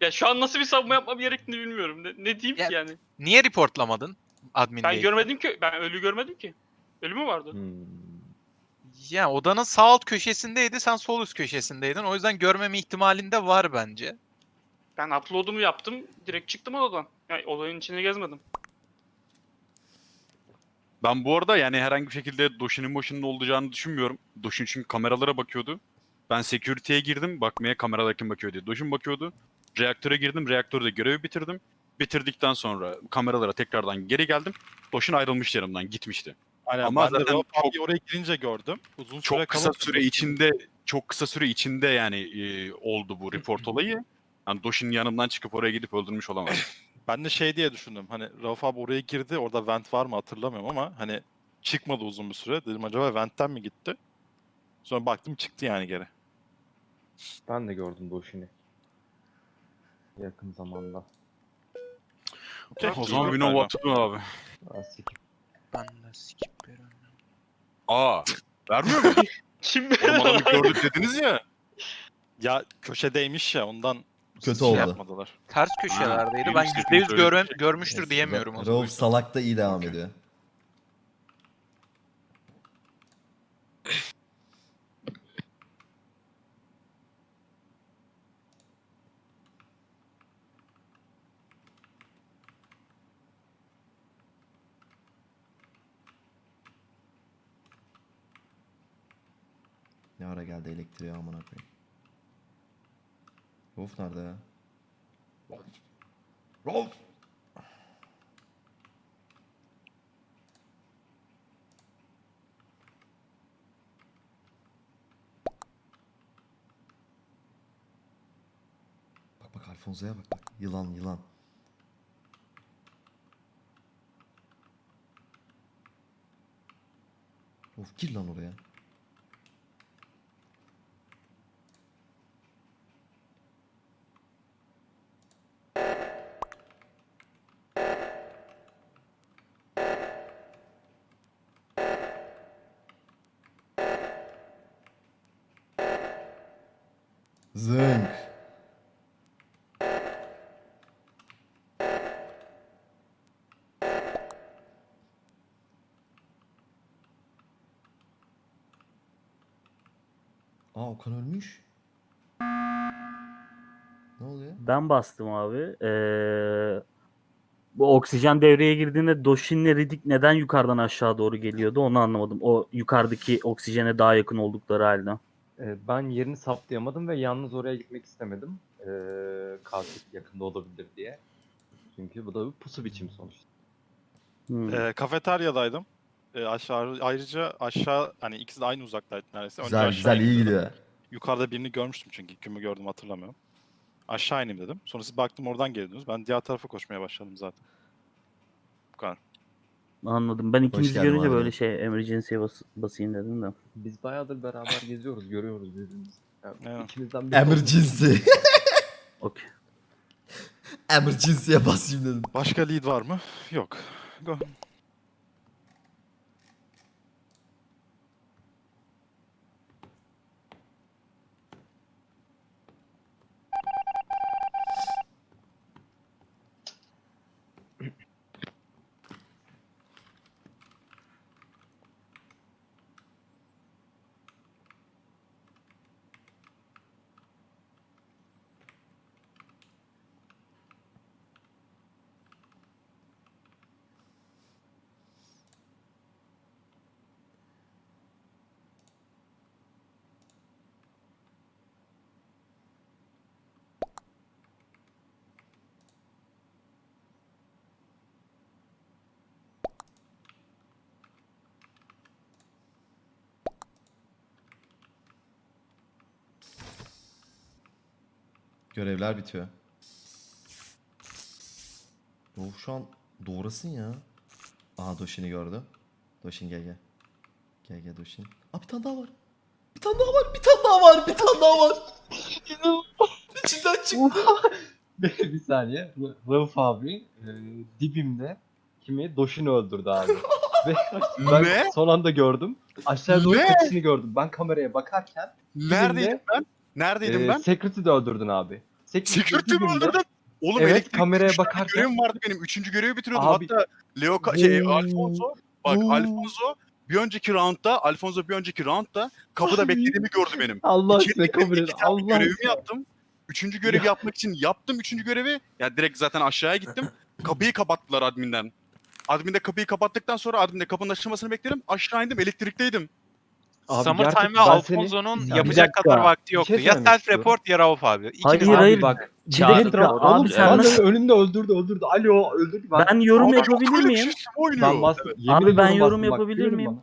Speaker 1: Ya şu an nasıl bir savunma yapmam gerektiğini bilmiyorum. Ne, ne diyeyim
Speaker 5: Ya-
Speaker 1: ki yani?
Speaker 5: Niye reportlamadın admin
Speaker 1: Ben
Speaker 5: değil?
Speaker 1: görmedim ki. Ben ölü görmedim ki. Ölü mü vardı?
Speaker 7: Hmm.
Speaker 5: Ya odanın sağ alt köşesindeydi, sen sol üst köşesindeydin. O yüzden görmeme ihtimalin de var bence.
Speaker 1: Ben upload'umu yaptım. Direkt çıktım odadan. Yani olayın içine gezmedim.
Speaker 9: Ben bu arada yani herhangi bir şekilde Doshin'in başında olacağını düşünmüyorum. Doshin çünkü kameralara bakıyordu. Ben security'ye girdim bakmaya kamerada kim bakıyor diye. Dojin bakıyordu. Reaktöre girdim. Reaktörde görevi bitirdim. Bitirdikten sonra kameralara tekrardan geri geldim. Dojin ayrılmış yanımdan gitmişti.
Speaker 6: Aynen,
Speaker 9: Ama
Speaker 6: ben de
Speaker 9: çok-
Speaker 6: oraya girince gördüm. Uzun süre
Speaker 9: Çok kısa süre içinde çok kısa süre içinde yani e, oldu bu report olayı. Yani Dojin yanımdan çıkıp oraya gidip öldürmüş olamaz.
Speaker 6: Ben de şey diye düşündüm. Hani Rauf abi oraya girdi. Orada vent var mı hatırlamıyorum ama hani çıkmadı uzun bir süre. Dedim acaba ventten mi gitti? Sonra baktım çıktı yani geri.
Speaker 7: Ben de gördüm Doşin'i. Yakın zamanda.
Speaker 6: Okey,
Speaker 9: o zaman
Speaker 6: galiba.
Speaker 9: Waterloo abi.
Speaker 7: Aa, sikip.
Speaker 5: Ben de skip veriyorum.
Speaker 9: Aa. Vermiyor mu?
Speaker 1: Kim
Speaker 9: Oğlum adamı gördük dediniz ya.
Speaker 6: Ya köşedeymiş ya ondan
Speaker 2: Kötü
Speaker 6: şey
Speaker 2: oldu.
Speaker 6: yapmadılar.
Speaker 5: Ters köşelerdeydi.
Speaker 9: benim
Speaker 5: Ben
Speaker 9: istediğim
Speaker 5: %100
Speaker 9: söyledi.
Speaker 5: görem görmüştür diyemiyorum.
Speaker 2: Rauf salak da iyi devam ediyor. Ne ara geldi elektriğe amına koyayım. Rauf nerede ya? Rauf! Bak bak Alfonso'ya bak bak. Yılan yılan. Of gir lan oraya. Zınk. Aa Okan ölmüş. Ne oluyor?
Speaker 10: Ben bastım abi. Ee, bu oksijen devreye girdiğinde Doshin'le Riddick neden yukarıdan aşağı doğru geliyordu onu anlamadım. O yukarıdaki oksijene daha yakın oldukları halde.
Speaker 7: Ben yerini saptayamadım ve yalnız oraya gitmek istemedim. Ee, katil yakında olabilir diye. Çünkü bu da bir pusu biçimi sonuçta.
Speaker 10: Hmm.
Speaker 6: Ee, kafeteryadaydım. Ee, aşağı ayrıca aşağı hani ikisi de aynı uzaktaydı neredeyse. Önce
Speaker 2: Güzel
Speaker 6: aşağı
Speaker 2: güzel iyi
Speaker 6: indim.
Speaker 2: gidiyor.
Speaker 6: Yukarıda birini görmüştüm çünkü kimi gördüm hatırlamıyorum. Aşağı ineyim dedim. Sonra siz baktım oradan geliyorsunuz. Ben diğer tarafa koşmaya başladım zaten. Bu kadar.
Speaker 10: Anladım. Ben
Speaker 2: geldin
Speaker 10: görünce
Speaker 2: abi.
Speaker 10: böyle şey emergency'ye bas basayım dedim de.
Speaker 7: Biz bayağıdır beraber geziyoruz, görüyoruz birbirimizi. Yani
Speaker 6: Evet.
Speaker 7: ikimizden biri.
Speaker 2: Emergency.
Speaker 10: Okey.
Speaker 2: Emergency'ye basayım dedim.
Speaker 6: Başka lead var mı? Yok. Go.
Speaker 2: Görevler bitiyor. Doğu şu an doğrasın ya. Aha Doshin'i gördü. Doshin gel gel. Gel gel Doshin. Aa bir tane daha var. Bir tane daha var. Bir tane daha var. Bir tane daha var. İçinden çıktı.
Speaker 7: bir saniye. Ra- Rauf abi e, dibimde kimi Doşin'i öldürdü abi. Ve ben
Speaker 9: Ne?
Speaker 7: son anda gördüm. Aşağı doğru
Speaker 9: Ne?
Speaker 7: kapısını gördüm. Ben kameraya bakarken
Speaker 9: Neredeydim ben? Neredeydim
Speaker 7: e,
Speaker 9: ben?
Speaker 7: Security'de öldürdün abi. Security
Speaker 9: Security mi
Speaker 7: dibimde-
Speaker 9: öldürdün? Oğlum
Speaker 7: Evet,
Speaker 9: elektrik
Speaker 7: kameraya bakarken-
Speaker 9: Görevim vardı benim. Üçüncü görevi bitiriyordum.
Speaker 7: Abi-
Speaker 9: Hatta Leo Ka- şey,
Speaker 7: Oo.
Speaker 9: Alfonso. Bak
Speaker 7: Oo.
Speaker 9: Alfonso bir önceki roundda Alfonso bir önceki roundda kapıda
Speaker 7: Ay.
Speaker 9: beklediğimi gördü benim.
Speaker 7: Allah
Speaker 9: İçeri
Speaker 7: size
Speaker 9: girdim,
Speaker 7: kabul
Speaker 9: iki
Speaker 7: edin.
Speaker 9: tane
Speaker 7: Allah
Speaker 9: görevimi
Speaker 7: size.
Speaker 9: yaptım. Üçüncü görevi yapmak için yaptım üçüncü görevi. Ya direkt zaten aşağıya gittim. Kapıyı kapattılar adminden. Adminde kapıyı kapattıktan sonra adminde kapının açılmasını beklerim. Aşağı indim elektrikteydim.
Speaker 7: Abi
Speaker 5: Summertime ve
Speaker 7: gerçekten ben seni-
Speaker 5: Alfonso'nun
Speaker 7: bir
Speaker 5: yapacak
Speaker 10: dakika,
Speaker 5: kadar vakti yoktu.
Speaker 7: şey
Speaker 5: ya
Speaker 7: söylemek
Speaker 5: self
Speaker 7: istiyorum.
Speaker 5: report ya Rauf abi. İkisi
Speaker 10: Hayır,
Speaker 7: Abi
Speaker 10: hayır.
Speaker 7: bak. Çağrı, oğlum
Speaker 10: abi
Speaker 7: sen
Speaker 10: nasıl-
Speaker 7: önümde öldürdü öldürdü. Alo öldürdü. Ben,
Speaker 10: Ben yorum
Speaker 9: Ama
Speaker 10: yapabilir miyim?
Speaker 7: ben. Yemin
Speaker 10: Abi ben yorum yapabilir miyim?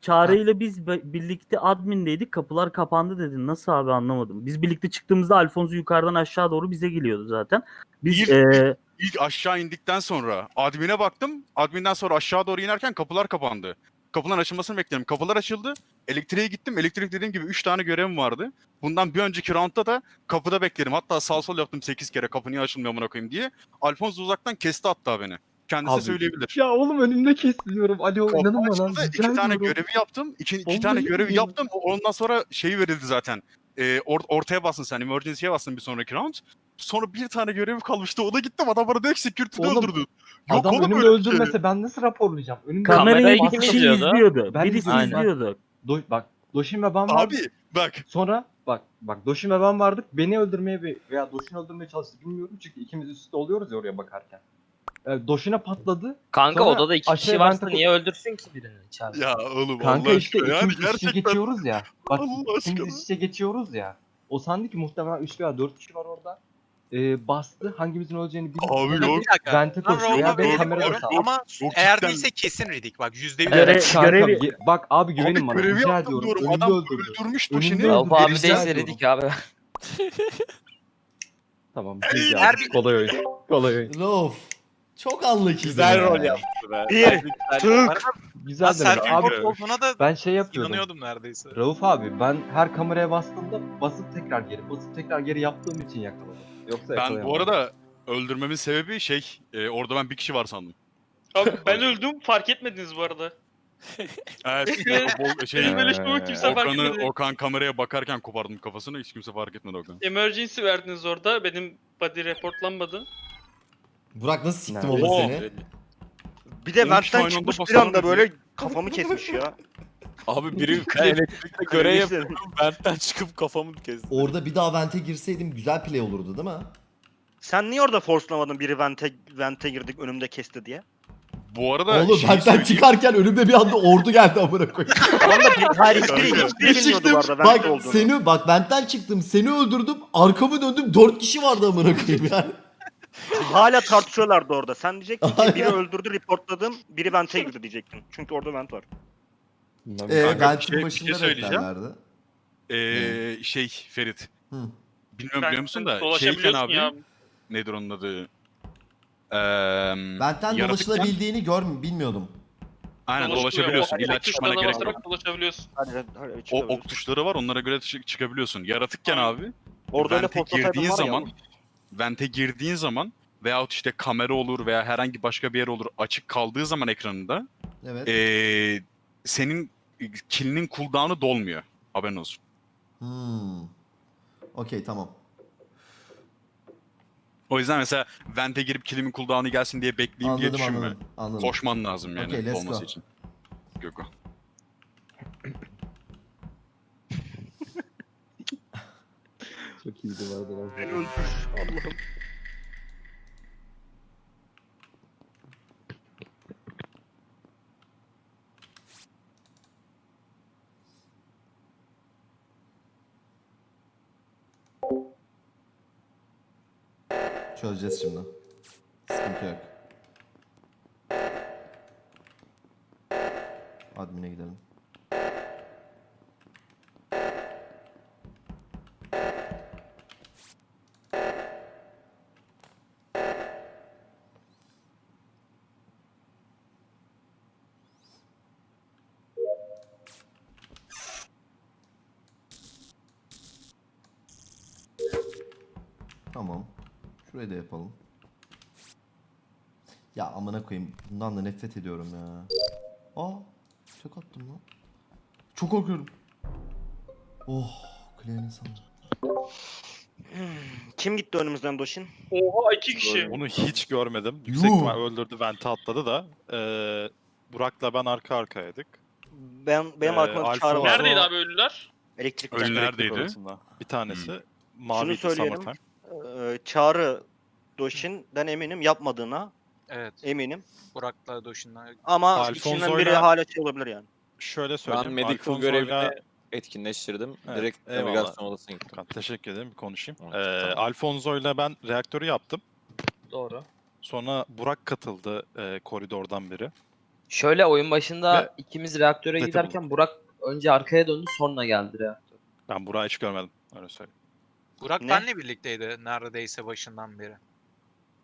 Speaker 10: Çağrı ile biz birlikte admindeydik. Kapılar kapandı dedin. Nasıl abi anlamadım. Biz birlikte çıktığımızda Alfonso yukarıdan aşağı doğru bize geliyordu zaten. Biz
Speaker 9: Bir-
Speaker 10: eee,
Speaker 9: İlk aşağı indikten sonra admine baktım. Adminden sonra aşağı doğru inerken kapılar kapandı. Kapıların açılmasını bekledim. Kapılar açıldı. Elektriğe gittim. Elektrik dediğim gibi 3 tane görevim vardı. Bundan bir önceki roundda da kapıda bekledim. Hatta sağ sol yaptım 8 kere kapı niye açılmıyor amına koyayım diye. Alfonso uzaktan kesti hatta beni. Kendisi
Speaker 7: Abi,
Speaker 9: söyleyebilir.
Speaker 7: Ya oğlum önümde kestiriyorum. Alo
Speaker 9: Kapı
Speaker 7: inanın bana.
Speaker 9: iki tane görevi yaptım. İki, tane görevi yaptım. O- Ondan sonra şeyi verildi zaten. Ee, or- ortaya bastın sen. Emergency'ye bastın bir sonraki round. Sonra bir tane görev kalmıştı. Ona gittim. Adam bana direkt security'de
Speaker 7: Oğlum,
Speaker 9: öldürdü. Yok
Speaker 7: Adam
Speaker 9: oğlum
Speaker 7: önümde
Speaker 9: öyle bir şey.
Speaker 7: öldürmese ben nasıl raporlayacağım? Önümde
Speaker 10: kamerayı bir
Speaker 8: kim
Speaker 10: kişi
Speaker 8: izliyordu?
Speaker 7: Ben
Speaker 10: Birisi
Speaker 7: ben.
Speaker 10: izliyordu.
Speaker 7: Do- bak Doşin ve ben vardık.
Speaker 9: Abi bak.
Speaker 7: Sonra bak bak Doşin ve ben vardık. Beni öldürmeye ve- veya Doşin'i öldürmeye çalıştı bilmiyorum. Çünkü ikimiz üstte oluyoruz ya oraya bakarken. Doşin'e patladı.
Speaker 8: Kanka
Speaker 7: Sonra
Speaker 8: odada iki kişi
Speaker 7: aşağıya
Speaker 8: varsa
Speaker 7: vente-
Speaker 8: niye öldürsün ki birini içeride?
Speaker 9: Ya oğlum
Speaker 7: Kanka
Speaker 9: Allah
Speaker 7: işte
Speaker 9: aşkına. Yani
Speaker 7: ikimiz iç içe
Speaker 9: gerçekten.
Speaker 7: geçiyoruz ya. Bak
Speaker 9: Allah aşkına.
Speaker 7: ikimiz iç içe geçiyoruz ya. O sandı ki muhtemelen 3 veya 4 kişi var orada. Ee, bastı. Hangimizin öleceğini bilmiyor.
Speaker 9: Abi yok.
Speaker 5: Bir dakika.
Speaker 7: Vente
Speaker 5: Ben
Speaker 7: koşuyor ya ben kamerada sağ.
Speaker 5: Ama
Speaker 9: Yok,
Speaker 5: eğer
Speaker 9: cidden.
Speaker 5: değilse kesin Riddick. Bak %100
Speaker 10: Evet,
Speaker 5: eminim.
Speaker 7: Kanka,
Speaker 10: görevi-
Speaker 7: ge- bak abi güvenin
Speaker 9: Abi
Speaker 7: bana.
Speaker 9: görevi
Speaker 7: Rica
Speaker 9: yaptım
Speaker 7: ediyorum.
Speaker 9: diyorum.
Speaker 7: Önümde
Speaker 9: Adam
Speaker 7: öldürdü.
Speaker 9: öldürmüş Doşin'i.
Speaker 7: öldürdü.
Speaker 8: Rauf abi
Speaker 7: Rica
Speaker 8: değilse
Speaker 7: ediyorum.
Speaker 8: dedik abi.
Speaker 7: Tamam.
Speaker 5: Her.
Speaker 7: Kolay oyun. Kolay oyun.
Speaker 2: Rauf. Çok anlık
Speaker 3: Güzel rol yaptı be.
Speaker 4: Bir, tık.
Speaker 7: Güzel de
Speaker 5: self
Speaker 7: abi.
Speaker 5: olduğuna da
Speaker 7: Ben şey yapıyordum.
Speaker 5: inanıyordum neredeyse.
Speaker 7: Rauf abi ben her kameraya bastığımda basıp tekrar geri basıp tekrar geri yaptığım için yakaladım. Yoksa
Speaker 9: Ben bu arada öldürmemin sebebi şey e, orada ben bir kişi var sandım.
Speaker 1: Abi ben öldüm fark etmediniz bu arada.
Speaker 9: Evet. o- şey,
Speaker 1: Benim böyle şey kimse fark
Speaker 9: Okan'ı,
Speaker 1: etmedi.
Speaker 9: Okan kameraya bakarken kopardım kafasını hiç kimse fark etmedi Okan.
Speaker 1: Emergency verdiniz orada. Benim body reportlanmadı.
Speaker 2: Burak nasıl siktim oğlum
Speaker 9: Oo.
Speaker 2: seni?
Speaker 4: Bir de
Speaker 9: anda
Speaker 4: çıkmış bir anda böyle kafamı kesmiş ya.
Speaker 3: Abi biri elektrikte görev yapıyorum. Benden çıkıp kafamı kesti.
Speaker 2: Orada bir daha vente girseydim güzel play olurdu değil mi?
Speaker 4: Sen niye orada forcelamadın biri vente, vente girdik önümde kesti diye?
Speaker 9: Bu arada
Speaker 2: Oğlum
Speaker 9: şeyi
Speaker 2: benden
Speaker 9: söyleyeyim.
Speaker 2: çıkarken önümde bir anda ordu geldi amına koyayım.
Speaker 4: Da bir, hayır hiçbiri,
Speaker 2: Bir
Speaker 4: hiçbiri bilmiyordu
Speaker 2: çıktım
Speaker 4: bu arada vente
Speaker 2: bak
Speaker 4: olduğunu.
Speaker 2: seni bak benden çıktım seni öldürdüm arkamı döndüm dört kişi vardı amına koyayım yani.
Speaker 4: Hala tartışıyorlardı orada. Sen diyecektin ki biri öldürdü reportladım, biri vente girdi diyecektin. Çünkü orada vent var.
Speaker 2: Ee,
Speaker 9: Kanka, bir
Speaker 2: ventin
Speaker 9: şey- bir
Speaker 2: başında
Speaker 9: şey söyleyeceğim.
Speaker 2: beklerlerdi.
Speaker 9: Ee, şey Ferit.
Speaker 2: Hı.
Speaker 9: Bilmiyorum
Speaker 1: Ben-
Speaker 9: biliyor musun da şeyken
Speaker 1: dolaşabiliyorsun
Speaker 9: abi
Speaker 1: ya.
Speaker 9: nedir onun adı? Ee,
Speaker 2: Benden
Speaker 9: yaratıkken-
Speaker 2: dolaşılabildiğini gör bilmiyordum.
Speaker 9: Aynen
Speaker 1: Dolaşabiliyor.
Speaker 9: dolaşabiliyorsun.
Speaker 1: O
Speaker 9: İlla
Speaker 1: ok
Speaker 9: çıkmana gerek yok.
Speaker 1: basarak dolaşabiliyorsun.
Speaker 9: O ok tuşları var onlara göre çık- çıkabiliyorsun. Yaratıkken abi
Speaker 4: Orada öyle
Speaker 9: vente girdiğin
Speaker 4: var ya.
Speaker 9: zaman vente girdiğin zaman veyahut işte kamera olur veya herhangi başka bir yer olur açık kaldığı zaman ekranında
Speaker 2: Evet.
Speaker 9: ee, senin kilinin cooldown'u dolmuyor. Haberin olsun.
Speaker 2: Hmm. Okey tamam.
Speaker 9: O yüzden mesela vente girip kilimin cooldown'u gelsin diye bekleyeyim diye
Speaker 2: Anladım
Speaker 9: düşünme.
Speaker 2: anladım. Anladım.
Speaker 9: Koşman lazım yani
Speaker 2: let's
Speaker 9: olması
Speaker 2: go.
Speaker 9: için. Göko.
Speaker 7: Çok iyiydi bu arada.
Speaker 4: Beni öldür. Allah'ım.
Speaker 2: Çözeceğiz şimdi. Sıkıntı yok. Admin'e gidelim. Tamam. Şurayı da yapalım. Ya amına koyayım. Bundan da nefret ediyorum ya. Aa, tek attım lan. Çok korkuyorum. Oh, Claire'in sanırım.
Speaker 4: Kim gitti önümüzden Doşin?
Speaker 1: Oha iki kişi.
Speaker 6: Onu hiç görmedim. Yüksek
Speaker 2: Yuh.
Speaker 6: ihtimal öldürdü vente atladı da. Ee, Burak'la ben arka arkaydık.
Speaker 4: Ben benim
Speaker 6: Ee,
Speaker 4: arkamda
Speaker 6: Alfa
Speaker 4: çağrı var.
Speaker 6: Nerede?
Speaker 1: Neredeydi abi ölüler?
Speaker 4: Elektrik.
Speaker 9: Ölüler-
Speaker 6: Elektrik odasında. Bir tanesi mavi
Speaker 4: söyleyelim.
Speaker 6: Summertime.
Speaker 4: Ee, çağrı Doşin'den eminim yapmadığına
Speaker 5: Evet.
Speaker 4: eminim.
Speaker 5: Burak'la Doşin'la.
Speaker 4: Ama
Speaker 6: Alfonso
Speaker 4: içinden biri hala şey olabilir yani.
Speaker 6: şöyle
Speaker 3: Ben
Speaker 6: söyleyeyim.
Speaker 3: medical
Speaker 6: Alfonso'yla-
Speaker 3: görevini etkinleştirdim.
Speaker 6: Evet,
Speaker 3: Direkt
Speaker 6: eyvallah.
Speaker 3: navigasyon odasına gittim.
Speaker 6: Tamam, teşekkür ederim. Bir konuşayım.
Speaker 3: Evet,
Speaker 6: Ee,
Speaker 3: tamam.
Speaker 6: Alfonso'yla ben reaktörü yaptım.
Speaker 8: Doğru.
Speaker 6: Sonra Burak katıldı e, koridordan biri.
Speaker 8: Şöyle oyun başında
Speaker 6: Ve-
Speaker 8: ikimiz reaktöre
Speaker 6: Zaten
Speaker 8: giderken Burak önce arkaya döndü sonra geldi reaktör.
Speaker 6: Ben Burak'ı hiç görmedim. Öyle söyleyeyim.
Speaker 5: Burak
Speaker 4: Ne?
Speaker 5: benle birlikteydi neredeyse başından beri.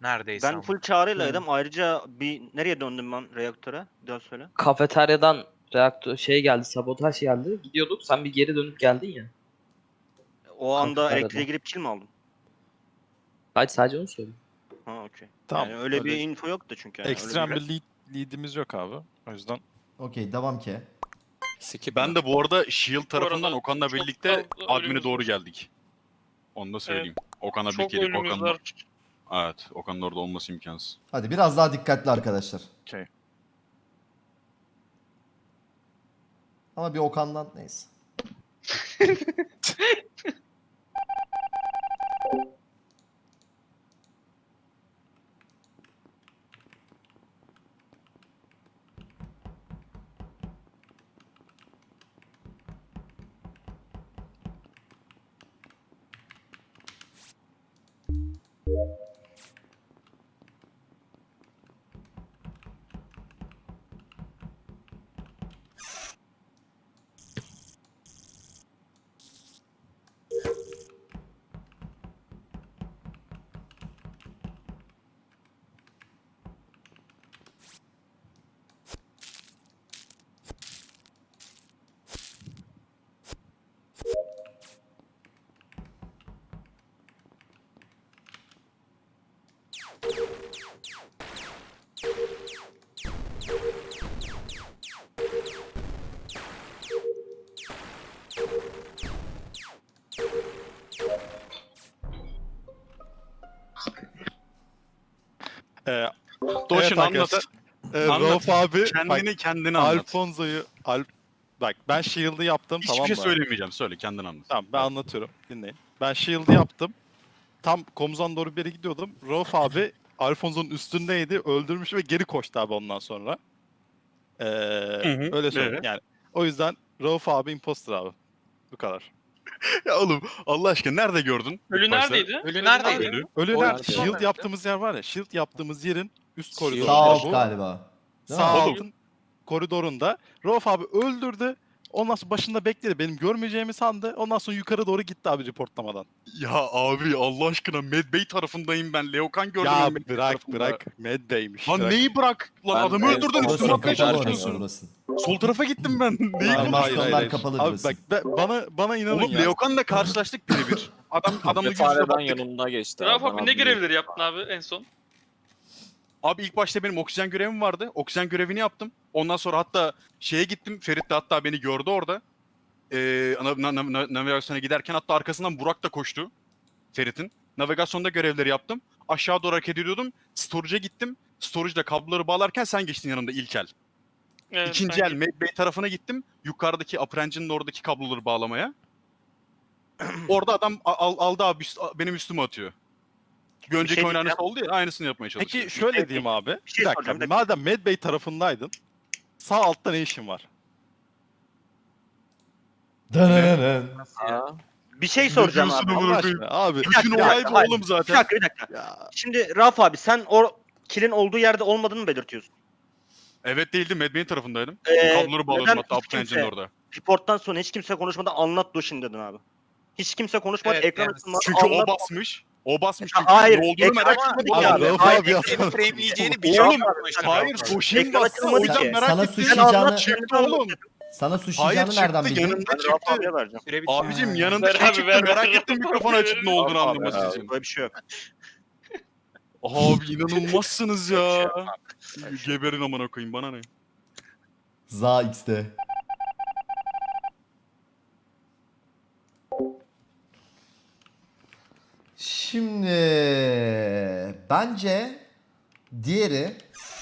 Speaker 5: Neredeyse
Speaker 4: Ben
Speaker 5: ama.
Speaker 4: full çağrıylaydım. Ayrıca bir nereye döndüm ben reaktöre? Bir daha söyle.
Speaker 8: Kafeteryadan reaktör şey geldi, sabotaj geldi. Gidiyorduk. Sen bir geri dönüp geldin ya.
Speaker 4: O anda
Speaker 8: Kafeteryada.
Speaker 4: elektriğe girip kill mi aldın?
Speaker 8: Hadi sadece onu söyle.
Speaker 4: Ha okey.
Speaker 6: Tamam.
Speaker 4: Yani öyle, bir info yoktu çünkü. Yani.
Speaker 6: Ekstrem
Speaker 4: bir-
Speaker 6: bir lead, lead'imiz yok abi. O yüzden
Speaker 2: Okey devam ki.
Speaker 3: Skip
Speaker 9: Ben de bu arada Shield tarafından
Speaker 1: arada
Speaker 9: Okan'la
Speaker 1: çok
Speaker 9: birlikte
Speaker 1: fazla
Speaker 9: admin'e doğru geldik. Onu da söyleyeyim. Okan'la
Speaker 1: Çok
Speaker 9: birlikte gelip
Speaker 1: ölümümüz
Speaker 9: Okan'la...
Speaker 1: var.
Speaker 9: Evet, Okan'ın orada olması imkansız.
Speaker 2: Hadi biraz daha dikkatli arkadaşlar.
Speaker 6: Okey.
Speaker 2: Ama bir Okan'dan neyse.
Speaker 9: Anlat.
Speaker 6: arkadaşlar. Ee,
Speaker 9: Anlat.
Speaker 6: Rauf abi
Speaker 9: Kendini
Speaker 6: bak,
Speaker 9: kendine anlat.
Speaker 6: Alfonso'yu Al bak ben Shield'ı yaptım
Speaker 9: Hiçbir
Speaker 6: tamam
Speaker 9: şey
Speaker 6: mı?
Speaker 9: söylemeyeceğim. Söyle kendin anlat.
Speaker 6: Tamam ben anlatıyorum. Dinleyin. Ben Shield'ı yaptım. Tam komuzdan doğru bir yere gidiyordum. Rauf abi Alfonso'nun üstündeydi. Öldürmüş ve geri koştu abi ondan sonra. Ee,
Speaker 9: hı,
Speaker 6: öyle söyleyeyim.
Speaker 9: evet.
Speaker 6: Yani o yüzden Rauf abi imposter abi. Bu kadar.
Speaker 9: Ya oğlum Allah aşkına nerede gördün?
Speaker 1: Ölü
Speaker 9: başta?
Speaker 1: neredeydi?
Speaker 5: Ölü neredeydi?
Speaker 9: Ölü.
Speaker 6: Ölü nerede?
Speaker 3: nerede?
Speaker 6: Shield yaptığımız yer var ya. Shield yaptığımız yerin üst koridoru.
Speaker 2: Sağ
Speaker 6: bu.
Speaker 2: alt galiba.
Speaker 6: Sağ
Speaker 9: Oğlum.
Speaker 6: altın koridorunda. Rauf abi öldürdü. Ondan sonra başında bekledi. Benim görmeyeceğimi sandı. Ondan sonra yukarı doğru gitti abi reportlamadan.
Speaker 9: Ya abi Allah aşkına Medbay tarafındayım ben. Leokan gördüm.
Speaker 6: ya
Speaker 9: ben
Speaker 6: bırak
Speaker 9: tarafında.
Speaker 6: bırak. Mad Bey'miş.
Speaker 9: Lan
Speaker 6: bırak.
Speaker 9: neyi bırak? Lan
Speaker 3: Ben
Speaker 9: adamı öldürdün üstüme atmaya çalışıyorsun. Sol tarafa gittim ben. Neyi
Speaker 2: Hayır,
Speaker 9: konuşuyorsun?
Speaker 2: masonlar kapalı
Speaker 6: Abi bak be- bana bana inanın
Speaker 9: Oğlum
Speaker 6: ya.
Speaker 9: Leokan'la karşılaştık birebir. Adam adamla yüz yüze
Speaker 3: Cephane
Speaker 9: baktık.
Speaker 3: yanımda geçti. Bana
Speaker 1: abi ne görevleri yaptın abi en son?
Speaker 9: Abi ilk başta benim oksijen görevim vardı. Oksijen görevini yaptım. Ondan sonra hatta şeye gittim. Ferit de hatta beni gördü orada. Ee, na- na- na- navigasyona giderken hatta arkasından Burak da koştu. Ferit'in. Navigasyonda görevleri yaptım. Aşağı doğru hareket ediyordum. Storage'a gittim. Storage'da kabloları bağlarken sen geçtin yanımda ilk el.
Speaker 1: Evet,
Speaker 9: İkinci el Medbay tarafına gittim. Yukarıdaki Upper Engine'in oradaki kabloları bağlamaya. Orada adam al, aldı abi üst- benim üstüme atıyor. Bir önceki
Speaker 4: şey
Speaker 9: oyun aynısı oldu ya aynısını yapmaya çalışıyor.
Speaker 6: Peki şöyle diyeyim abi.
Speaker 4: Bir şey
Speaker 6: bir dakika.
Speaker 4: soracağım, bir
Speaker 6: Madem Mad Bey tarafındaydın. Sağ altta ne işin var?
Speaker 2: Dınınının.
Speaker 3: Aa,
Speaker 4: Bir şey soracağım abi.
Speaker 6: Allah aşkına abi.
Speaker 9: Bütün
Speaker 4: dakika,
Speaker 9: olay bu
Speaker 4: hayır.
Speaker 9: oğlum
Speaker 4: Bir
Speaker 9: zaten.
Speaker 4: dakika bir dakika.
Speaker 6: Ya,
Speaker 4: Şimdi Rauf abi sen o kilin olduğu yerde olmadığını mı belirtiyorsun?
Speaker 9: Evet değildi. Medbay'in tarafındaydım.
Speaker 4: Ee,
Speaker 9: Kabloları bağladım
Speaker 4: neden
Speaker 9: hatta
Speaker 4: hiç kimse-
Speaker 9: orada.
Speaker 4: Reporttan sonra hiç kimse konuşmadan anlat Doshin dedin abi. Hiç kimse konuşmadı.
Speaker 5: Evet,
Speaker 4: ekran
Speaker 5: yani
Speaker 4: açılmadı.
Speaker 9: Çünkü
Speaker 4: anlat.
Speaker 9: o basmış. O basmış çünkü
Speaker 4: hayır,
Speaker 9: olduğunu
Speaker 4: ekran
Speaker 9: merak
Speaker 4: ama-
Speaker 9: etmedi
Speaker 6: Abi,
Speaker 9: ki.
Speaker 4: Abi,
Speaker 6: Rauf
Speaker 4: hayır,
Speaker 6: abi ya.
Speaker 5: Senin frameleyeceğini
Speaker 9: Oğlum,
Speaker 5: biliyor.
Speaker 9: Hayır, Doşin
Speaker 4: Ekran
Speaker 9: bastı. O
Speaker 4: açılmadı
Speaker 9: yüzden
Speaker 4: ki.
Speaker 9: merak
Speaker 2: Sana
Speaker 9: ettim.
Speaker 2: suçlayacağını-
Speaker 9: Çıktı oğlum.
Speaker 2: Sana
Speaker 9: Hayır
Speaker 2: suçlayacağını nereden
Speaker 9: çıktı.
Speaker 2: bildin?
Speaker 4: Rauf
Speaker 9: çıktı. Abicim yanında şey çıktı.
Speaker 1: ver,
Speaker 9: Merak ettim mikrofon açıp ne olduğunu
Speaker 3: Abi,
Speaker 9: anlaması için.
Speaker 4: Böyle bir şey yok.
Speaker 9: Abi inanılmazsınız
Speaker 4: Şey
Speaker 9: ya. Geberin amına koyayım bana ne?
Speaker 2: Za X'te. Şimdi bence diğeri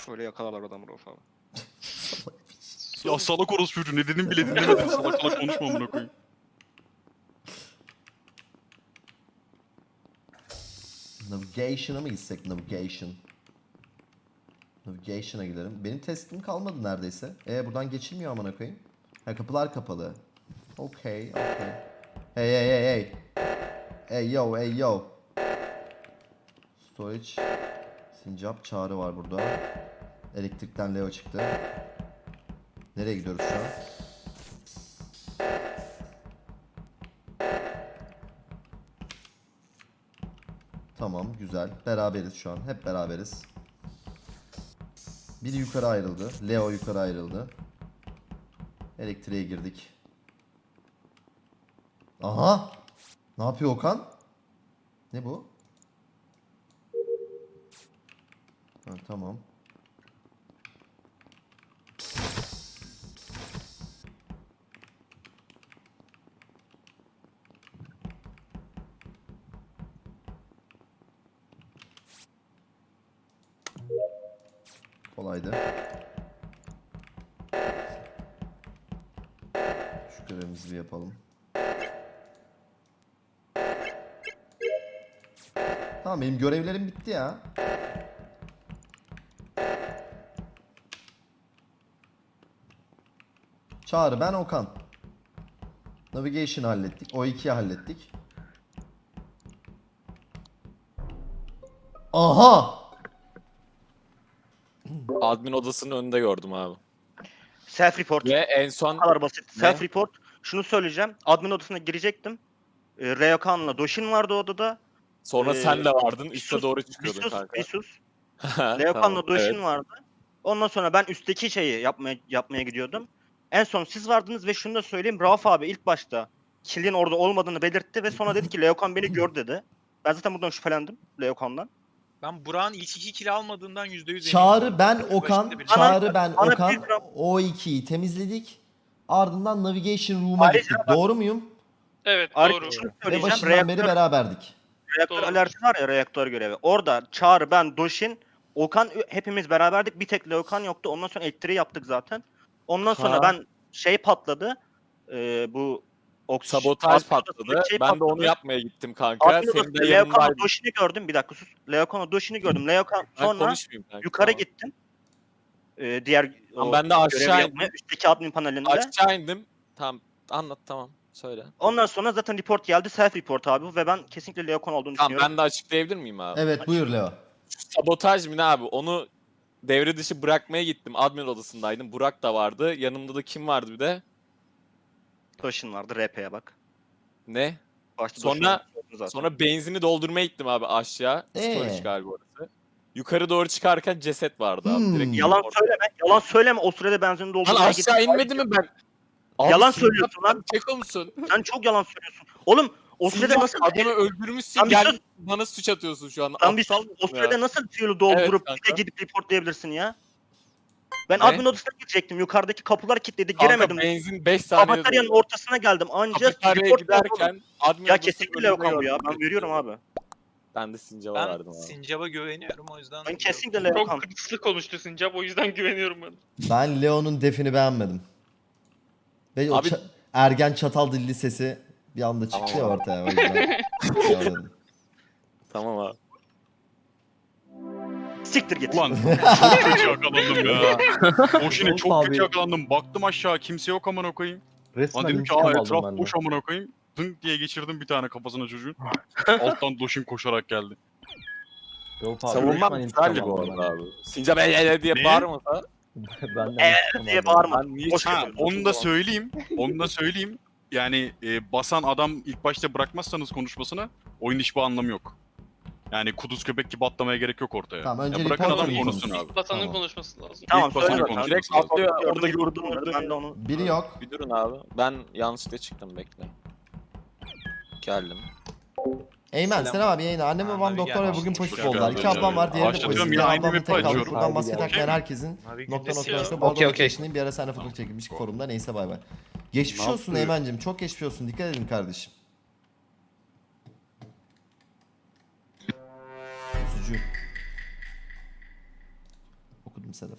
Speaker 4: Şöyle yakalarlar adamı Rauf abi.
Speaker 9: Ya salak orospu çocuğu ne dedim bile dinlemedim. Salak salak konuşma amına koyayım.
Speaker 2: Navigation'a mı gitsek? Navigation. Navigation'a gidelim. Benim testim kalmadı neredeyse. E buradan geçilmiyor amına koyayım. Ha kapılar kapalı. Okey, okey. Hey hey hey hey. Hey yo hey yo. Storage. Sincap çağrı var burada. Elektrikten Leo çıktı. Nereye gidiyoruz şu an? Tamam güzel. Beraberiz şu an. Hep beraberiz. Biri yukarı ayrıldı. Leo yukarı ayrıldı. Elektriğe girdik. Aha! Ne yapıyor Okan? Ne bu? Ha, tamam. Kolaydı. Şu görevimizi bir yapalım. Tamam benim görevlerim bitti ya. Çağrı ben Okan. Navigation hallettik. O 2'yi hallettik. Aha!
Speaker 3: Admin odasının önünde gördüm abi.
Speaker 4: Self report.
Speaker 3: Ve en son
Speaker 4: kadar basit.
Speaker 3: Ne?
Speaker 4: Self report. Şunu söyleyeceğim. Admin odasına girecektim. E, Reokan'la Doshin vardı odada.
Speaker 3: Sonra
Speaker 4: Ee,
Speaker 3: sen de vardın. Üste doğru çıkıyordun
Speaker 4: Visus,
Speaker 3: kanka.
Speaker 4: Visus.
Speaker 3: Tamam,
Speaker 4: Leokan'la Doshin
Speaker 3: evet.
Speaker 4: vardı. Ondan sonra ben üstteki şeyi yapmaya yapmaya gidiyordum. En son siz vardınız ve şunu da söyleyeyim. Rauf abi ilk başta kilin orada olmadığını belirtti ve sonra dedi ki Leokan beni gör dedi. Ben zaten buradan şüphelendim Leokan'dan.
Speaker 5: Ben Burak'ın ilk iki kill almadığından %100 eminim.
Speaker 2: Çağrı ben Okan,
Speaker 5: bir-
Speaker 2: Çağrı ben
Speaker 4: bana
Speaker 2: Okan.
Speaker 4: bir
Speaker 2: O 2'yi temizledik. Ardından Navigation Room'a gittik.
Speaker 4: bak-
Speaker 2: Doğru muyum?
Speaker 1: Evet doğru.
Speaker 2: Ve
Speaker 4: söyleyeceğim.
Speaker 2: başından beri beraberdik.
Speaker 4: Reaktör
Speaker 1: Doğru.
Speaker 4: alerji var ya reaktör görevi. Orada Çağrı, ben, Doshin, Okan hepimiz beraberdik. Bir tek Leokan yoktu. Ondan sonra elektriği yaptık zaten. Ondan sonra
Speaker 3: Ha.
Speaker 4: ben şey patladı. Ee, bu oks-
Speaker 3: Sabotaj patladı.
Speaker 4: şey
Speaker 3: ben de onu yapmaya gittim kanka.
Speaker 4: Admin
Speaker 3: Senin de
Speaker 4: Leokan'la
Speaker 3: yanındaydın.
Speaker 4: Doshin'i gördüm. Bir dakika sus. Leokan'la Doshin'i gördüm. Leokan
Speaker 3: Ben
Speaker 4: sonra
Speaker 3: konuşmayayım kanka.
Speaker 4: yukarı
Speaker 3: tamam.
Speaker 4: gittim. Ee, diğer
Speaker 3: Tamam, ben de
Speaker 4: görevi
Speaker 3: aşağı
Speaker 4: yapmaya,
Speaker 3: indim.
Speaker 4: Üstteki admin panelinde.
Speaker 3: Aşağı indim. Tamam anlat tamam. Söyle.
Speaker 4: Ondan sonra zaten report geldi. Self report abi bu ve ben kesinlikle Leokan olduğunu
Speaker 3: Tamam
Speaker 4: düşünüyorum.
Speaker 3: ben de açıklayabilir miyim abi?
Speaker 2: Evet buyur Leo.
Speaker 3: Sabotaj mı ne abi? Onu devre dışı bırakmaya gittim. Admin odasındaydım. Burak da vardı. Yanımda da kim vardı bir de?
Speaker 4: Doshin vardı. RP'ye bak.
Speaker 3: Ne?
Speaker 4: Başta
Speaker 3: Sonra-
Speaker 4: vardı zaten.
Speaker 3: Sonra benzini doldurmaya gittim abi aşağı. Storage
Speaker 2: Ee?
Speaker 3: galiba orası. Yukarı doğru çıkarken ceset vardı abi.
Speaker 2: Hmm.
Speaker 3: Direkt
Speaker 4: Yalan
Speaker 3: orada.
Speaker 4: söyleme. Yalan söyleme. O sürede benzin
Speaker 3: Lan
Speaker 4: doldurmaya
Speaker 3: aşağı
Speaker 4: gittim.
Speaker 3: inmedi mi ben? Abi
Speaker 4: Yalan söylüyorsun lan.
Speaker 3: Keko musun?
Speaker 4: Sen çok yalan söylüyorsun. Oğlum o sürede nasıl
Speaker 3: adamı öldürmüşsün
Speaker 4: bir
Speaker 3: gel
Speaker 4: sus.
Speaker 3: bana suç atıyorsun şu an.
Speaker 4: Lan bir sus. O
Speaker 3: ya?
Speaker 4: sürede nasıl fuel'u doldurup
Speaker 3: Evet
Speaker 4: bir de
Speaker 3: kanka.
Speaker 4: gidip reportlayabilirsin ya? Ben
Speaker 3: Ne?
Speaker 4: admin odasına girecektim. Yukarıdaki kapılar kilitledi.
Speaker 3: Kanka
Speaker 4: Giremedim.
Speaker 3: benzin 5 saniyede
Speaker 4: Kafeteryanın ortasına geldim. Anca
Speaker 3: Kafeteryaya
Speaker 4: report
Speaker 3: giderken admin
Speaker 4: Ya kesinlikle Leokan bu ya. Ben veriyorum abi.
Speaker 3: Ben de Sincap'a
Speaker 5: Ben
Speaker 3: verdim abi.
Speaker 5: Sincap'a güveniyorum o yüzden.
Speaker 4: Ben kesinlikle
Speaker 1: Çok
Speaker 4: Leokan.
Speaker 1: hırslı konuştu Sincap o yüzden güveniyorum ben.
Speaker 2: Ben Leo'nun defini beğenmedim. Ve o
Speaker 3: Abi-
Speaker 2: ça- ergen çatal dilli sesi bir anda çıktı ya
Speaker 3: Tamam.
Speaker 2: ortaya. O yüzden. olmadı.
Speaker 3: Tamam abi.
Speaker 4: Siktir git.
Speaker 9: Ulan çok kötü yakalandım ya. Boşine çok
Speaker 7: abi.
Speaker 9: kötü yakalandım. Baktım aşağı kimse yok amına koyayım.
Speaker 7: Resmen
Speaker 9: Lan dedim ki aa etraf boş amına koyayım. Dınk diye geçirdim bir tane kafasına çocuğun. Alttan doşin koşarak geldi.
Speaker 7: İntikam
Speaker 3: güzeldi bu arada abi. Sincap el ele diye
Speaker 9: Ne?
Speaker 4: Ee,
Speaker 7: intikam
Speaker 4: diye bağırma.
Speaker 3: ben niye
Speaker 9: Ha, onu da söyleyeyim. Onu da söyleyeyim. Yani e, basan adam ilk başta bırakmazsanız konuşmasını oyun hiçbir anlamı yok. Yani kuduz köpek gibi atlamaya gerek yok ortaya.
Speaker 2: Tamam, önce
Speaker 9: ya bırakın adam konuşsun abi.
Speaker 1: Vatanın
Speaker 2: Tamam.
Speaker 1: konuşması lazım.
Speaker 4: Tamam
Speaker 9: İlk
Speaker 4: söyle
Speaker 9: konuşması.
Speaker 3: Direkt
Speaker 9: lazım.
Speaker 3: atlıyor orada
Speaker 4: gördüm. Ben de onu
Speaker 2: Biri yok.
Speaker 3: Bir durun abi. Ben yanlışlıkla çıktım bekle. Geldim.
Speaker 2: Eymen
Speaker 5: Selam.
Speaker 2: selam abi yayına. Annem
Speaker 5: Ha,
Speaker 2: babam doktor ve bugün pozitif oldular. İki ablam var. Diğeri de pozitif. Bir
Speaker 9: yine
Speaker 2: ablam
Speaker 9: aynı
Speaker 2: da
Speaker 9: map'i
Speaker 2: tek kaldı. Buradan maske
Speaker 9: Okey.
Speaker 2: takmayan herkesin nokta nokta nokta. Bu
Speaker 8: Okey,
Speaker 2: arada
Speaker 8: okey.
Speaker 2: geçtiğim bir ara seninle fotoğraf çekilmiş forumda. Neyse bay bay. Geçmiş olsun? Eymen'cim. Çok geçmiş olsun. Dikkat edin kardeşim. Sucu. Okudum Sedef.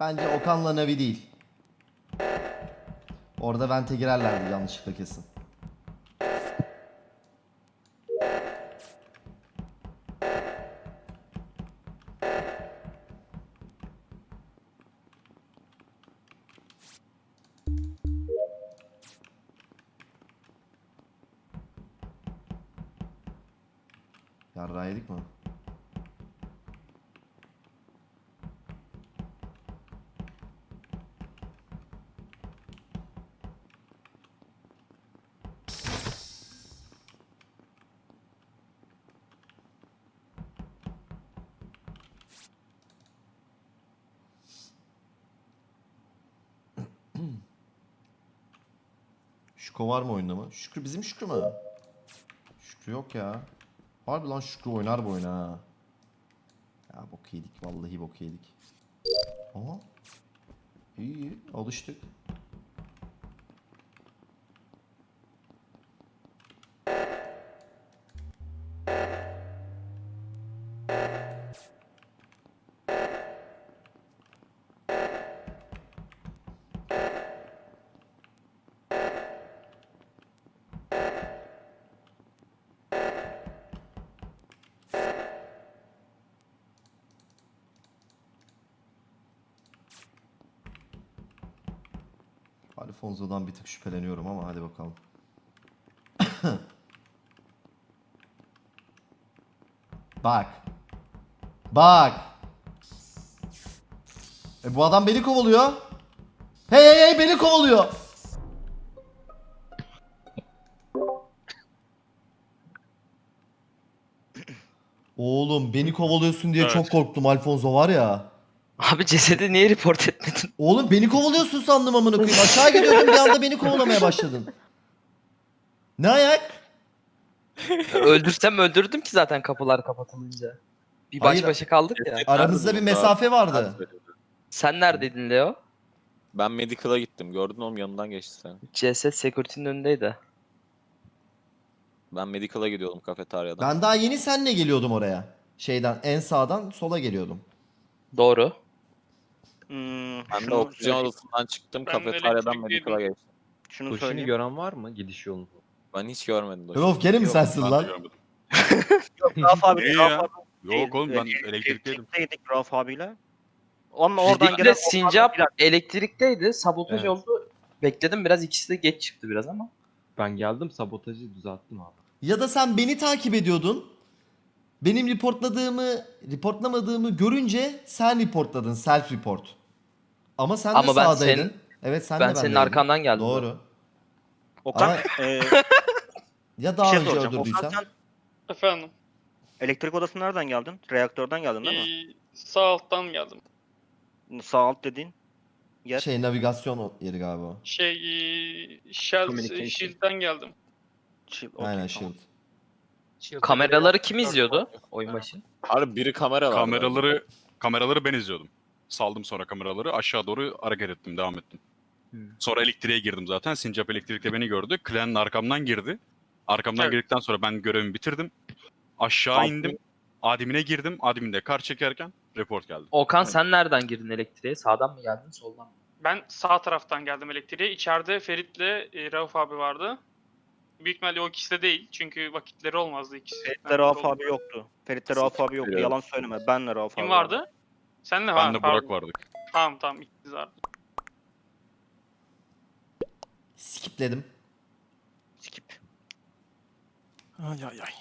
Speaker 2: Bence Okan'la Navi değil. Orada Vente girerlerdi yanlışlıkla kesin. Şükrü var mı oyunda mı? Şükrü bizim Şükrü mü? Şükrü yok ya. Harbi lan Şükrü oynar bu oyunu ha. Ya bok yedik vallahi bok yedik. Aha. İyi iyi alıştık. Alfonso'dan bir tık şüpheleniyorum ama hadi bakalım. Bak. Bak. E bu adam beni kovalıyor. Hey hey hey beni kovalıyor. Oğlum beni kovalıyorsun diye
Speaker 1: Evet.
Speaker 2: çok korktum Alfonso var ya.
Speaker 8: Abi cesedi niye report etmedin?
Speaker 2: Oğlum beni kovalıyorsun sandım amına koyayım. Aşağı gidiyordum bir anda beni kovalamaya başladın. Ne ayak?
Speaker 8: Öldürsem öldürdüm ki zaten kapılar kapatılınca. Bir baş
Speaker 2: Hayır.
Speaker 8: başa kaldık ya.
Speaker 2: Aramızda bir mesafe vardı.
Speaker 8: Sen neredeydin Leo?
Speaker 3: Ben medical'a gittim. Gördün oğlum yanından geçti sen.
Speaker 8: CSS Security'nin önündeydi.
Speaker 3: Ben medical'a gidiyordum kafeteryadan.
Speaker 2: Ben daha yeni senle geliyordum oraya. Şeyden en sağdan sola geliyordum.
Speaker 8: Doğru.
Speaker 4: Hmm,
Speaker 3: Ben de
Speaker 4: şunu
Speaker 3: oksijen odasından çıktım
Speaker 1: Ben
Speaker 3: kafeteryadan
Speaker 1: elektrikliydim.
Speaker 3: medical'a geçtim.
Speaker 4: Şunu
Speaker 7: Duşini
Speaker 4: söyleyeyim.
Speaker 7: gören var mı gidiş yolunu?
Speaker 3: Ben hiç görmedim. Doş'u.
Speaker 2: Rauf gene mi sensin
Speaker 9: Ben de
Speaker 2: lan?
Speaker 9: görmedim.
Speaker 4: Yok, Rauf abi.
Speaker 9: Ne
Speaker 4: Rauf
Speaker 9: ya?
Speaker 4: abi.
Speaker 9: Yok oğlum ben elektrikteydim.
Speaker 4: Elektrikteydik Rauf abiyle. Ama oradan gelen
Speaker 8: Sincap elektrikteydi. Sabotaj
Speaker 7: Evet.
Speaker 8: oldu. Bekledim biraz ikisi de geç çıktı biraz ama.
Speaker 7: Ben geldim sabotajı düzelttim abi.
Speaker 2: Ya da sen beni takip ediyordun. Benim reportladığımı, reportlamadığımı görünce sen reportladın. Self report. Ama sen de
Speaker 8: Ama ben
Speaker 2: sağdaydın.
Speaker 8: senin-
Speaker 2: evet sen
Speaker 8: ben
Speaker 2: de
Speaker 8: senin
Speaker 2: bendeydin.
Speaker 8: arkandan geldim.
Speaker 2: Doğru.
Speaker 4: Okan,
Speaker 2: Ama-
Speaker 4: e,
Speaker 2: Ya daha
Speaker 4: şey
Speaker 2: önce
Speaker 4: soracağım. Okan
Speaker 2: öldürdüysen.
Speaker 4: sen
Speaker 1: Efendim.
Speaker 4: elektrik odasına nereden geldin? Reaktörden geldin değil mi?
Speaker 1: ee, sağ alttan geldim.
Speaker 4: Sağ alt dediğin yer.
Speaker 2: Şey navigasyon yeri galiba. o.
Speaker 1: Şey ee, Shell,
Speaker 8: Communication.
Speaker 1: Shield'den geldim.
Speaker 4: Şey, okey,
Speaker 2: Aynen
Speaker 4: tamam.
Speaker 2: shield.
Speaker 8: Kameraları kim izliyordu oyun başı?
Speaker 3: Abi biri kamera vardı.
Speaker 9: Kameraları kameraları ben izliyordum. Saldım sonra kameraları aşağı doğru hareket ettim devam ettim.
Speaker 8: Hmm.
Speaker 9: Sonra elektriğe girdim zaten. Sincap elektrikte beni gördü. Clan'ın arkamdan girdi. Arkamdan
Speaker 1: Evet.
Speaker 9: girdikten sonra ben görevimi bitirdim. Aşağı
Speaker 4: Altı-
Speaker 9: indim. Admin'e girdim. Admin'de kar çekerken report geldi.
Speaker 8: Okan sen nereden girdin elektriğe? Sağdan mı geldin soldan mı?
Speaker 1: Ben sağ taraftan geldim elektriğe. İçeride Ferit'le e, Rauf abi vardı. Büyük ihtimalle o ikisi de değil. Çünkü vakitleri olmazdı ikisi.
Speaker 4: Ferit'le
Speaker 1: Ben
Speaker 4: Rauf abi yoktu. Ferit'le Rauf abi yoktu. Yalan söyleme. Benle Rauf
Speaker 1: Kim
Speaker 4: abi
Speaker 1: vardı? Senle ha.
Speaker 9: Ben de
Speaker 1: pardon.
Speaker 9: Burak vardık.
Speaker 1: Tamam tamam ikiniz vardı.
Speaker 2: Skipledim.
Speaker 4: Skip.
Speaker 6: Ay ay ay.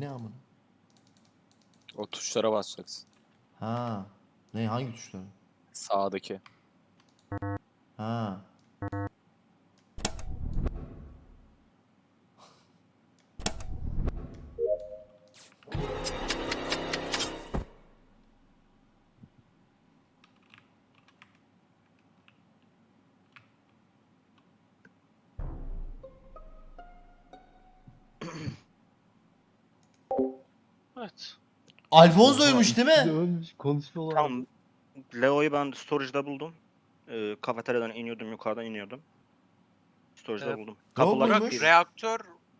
Speaker 2: Ne amına?
Speaker 3: O tuşlara basacaksın.
Speaker 2: Ha. Ne hangi tuşlar?
Speaker 3: Sağdaki.
Speaker 2: Ha. Alfonso'ymuş değil mi?
Speaker 7: Dönmüş konuşma
Speaker 4: Tamam. Leo'yu ben storage'da buldum. Ee, kafeteryadan iniyordum, yukarıdan iniyordum. Storage'da
Speaker 5: Evet.
Speaker 4: buldum. Kapılar
Speaker 2: muymuş?
Speaker 4: kilitliydi.
Speaker 5: Reaktör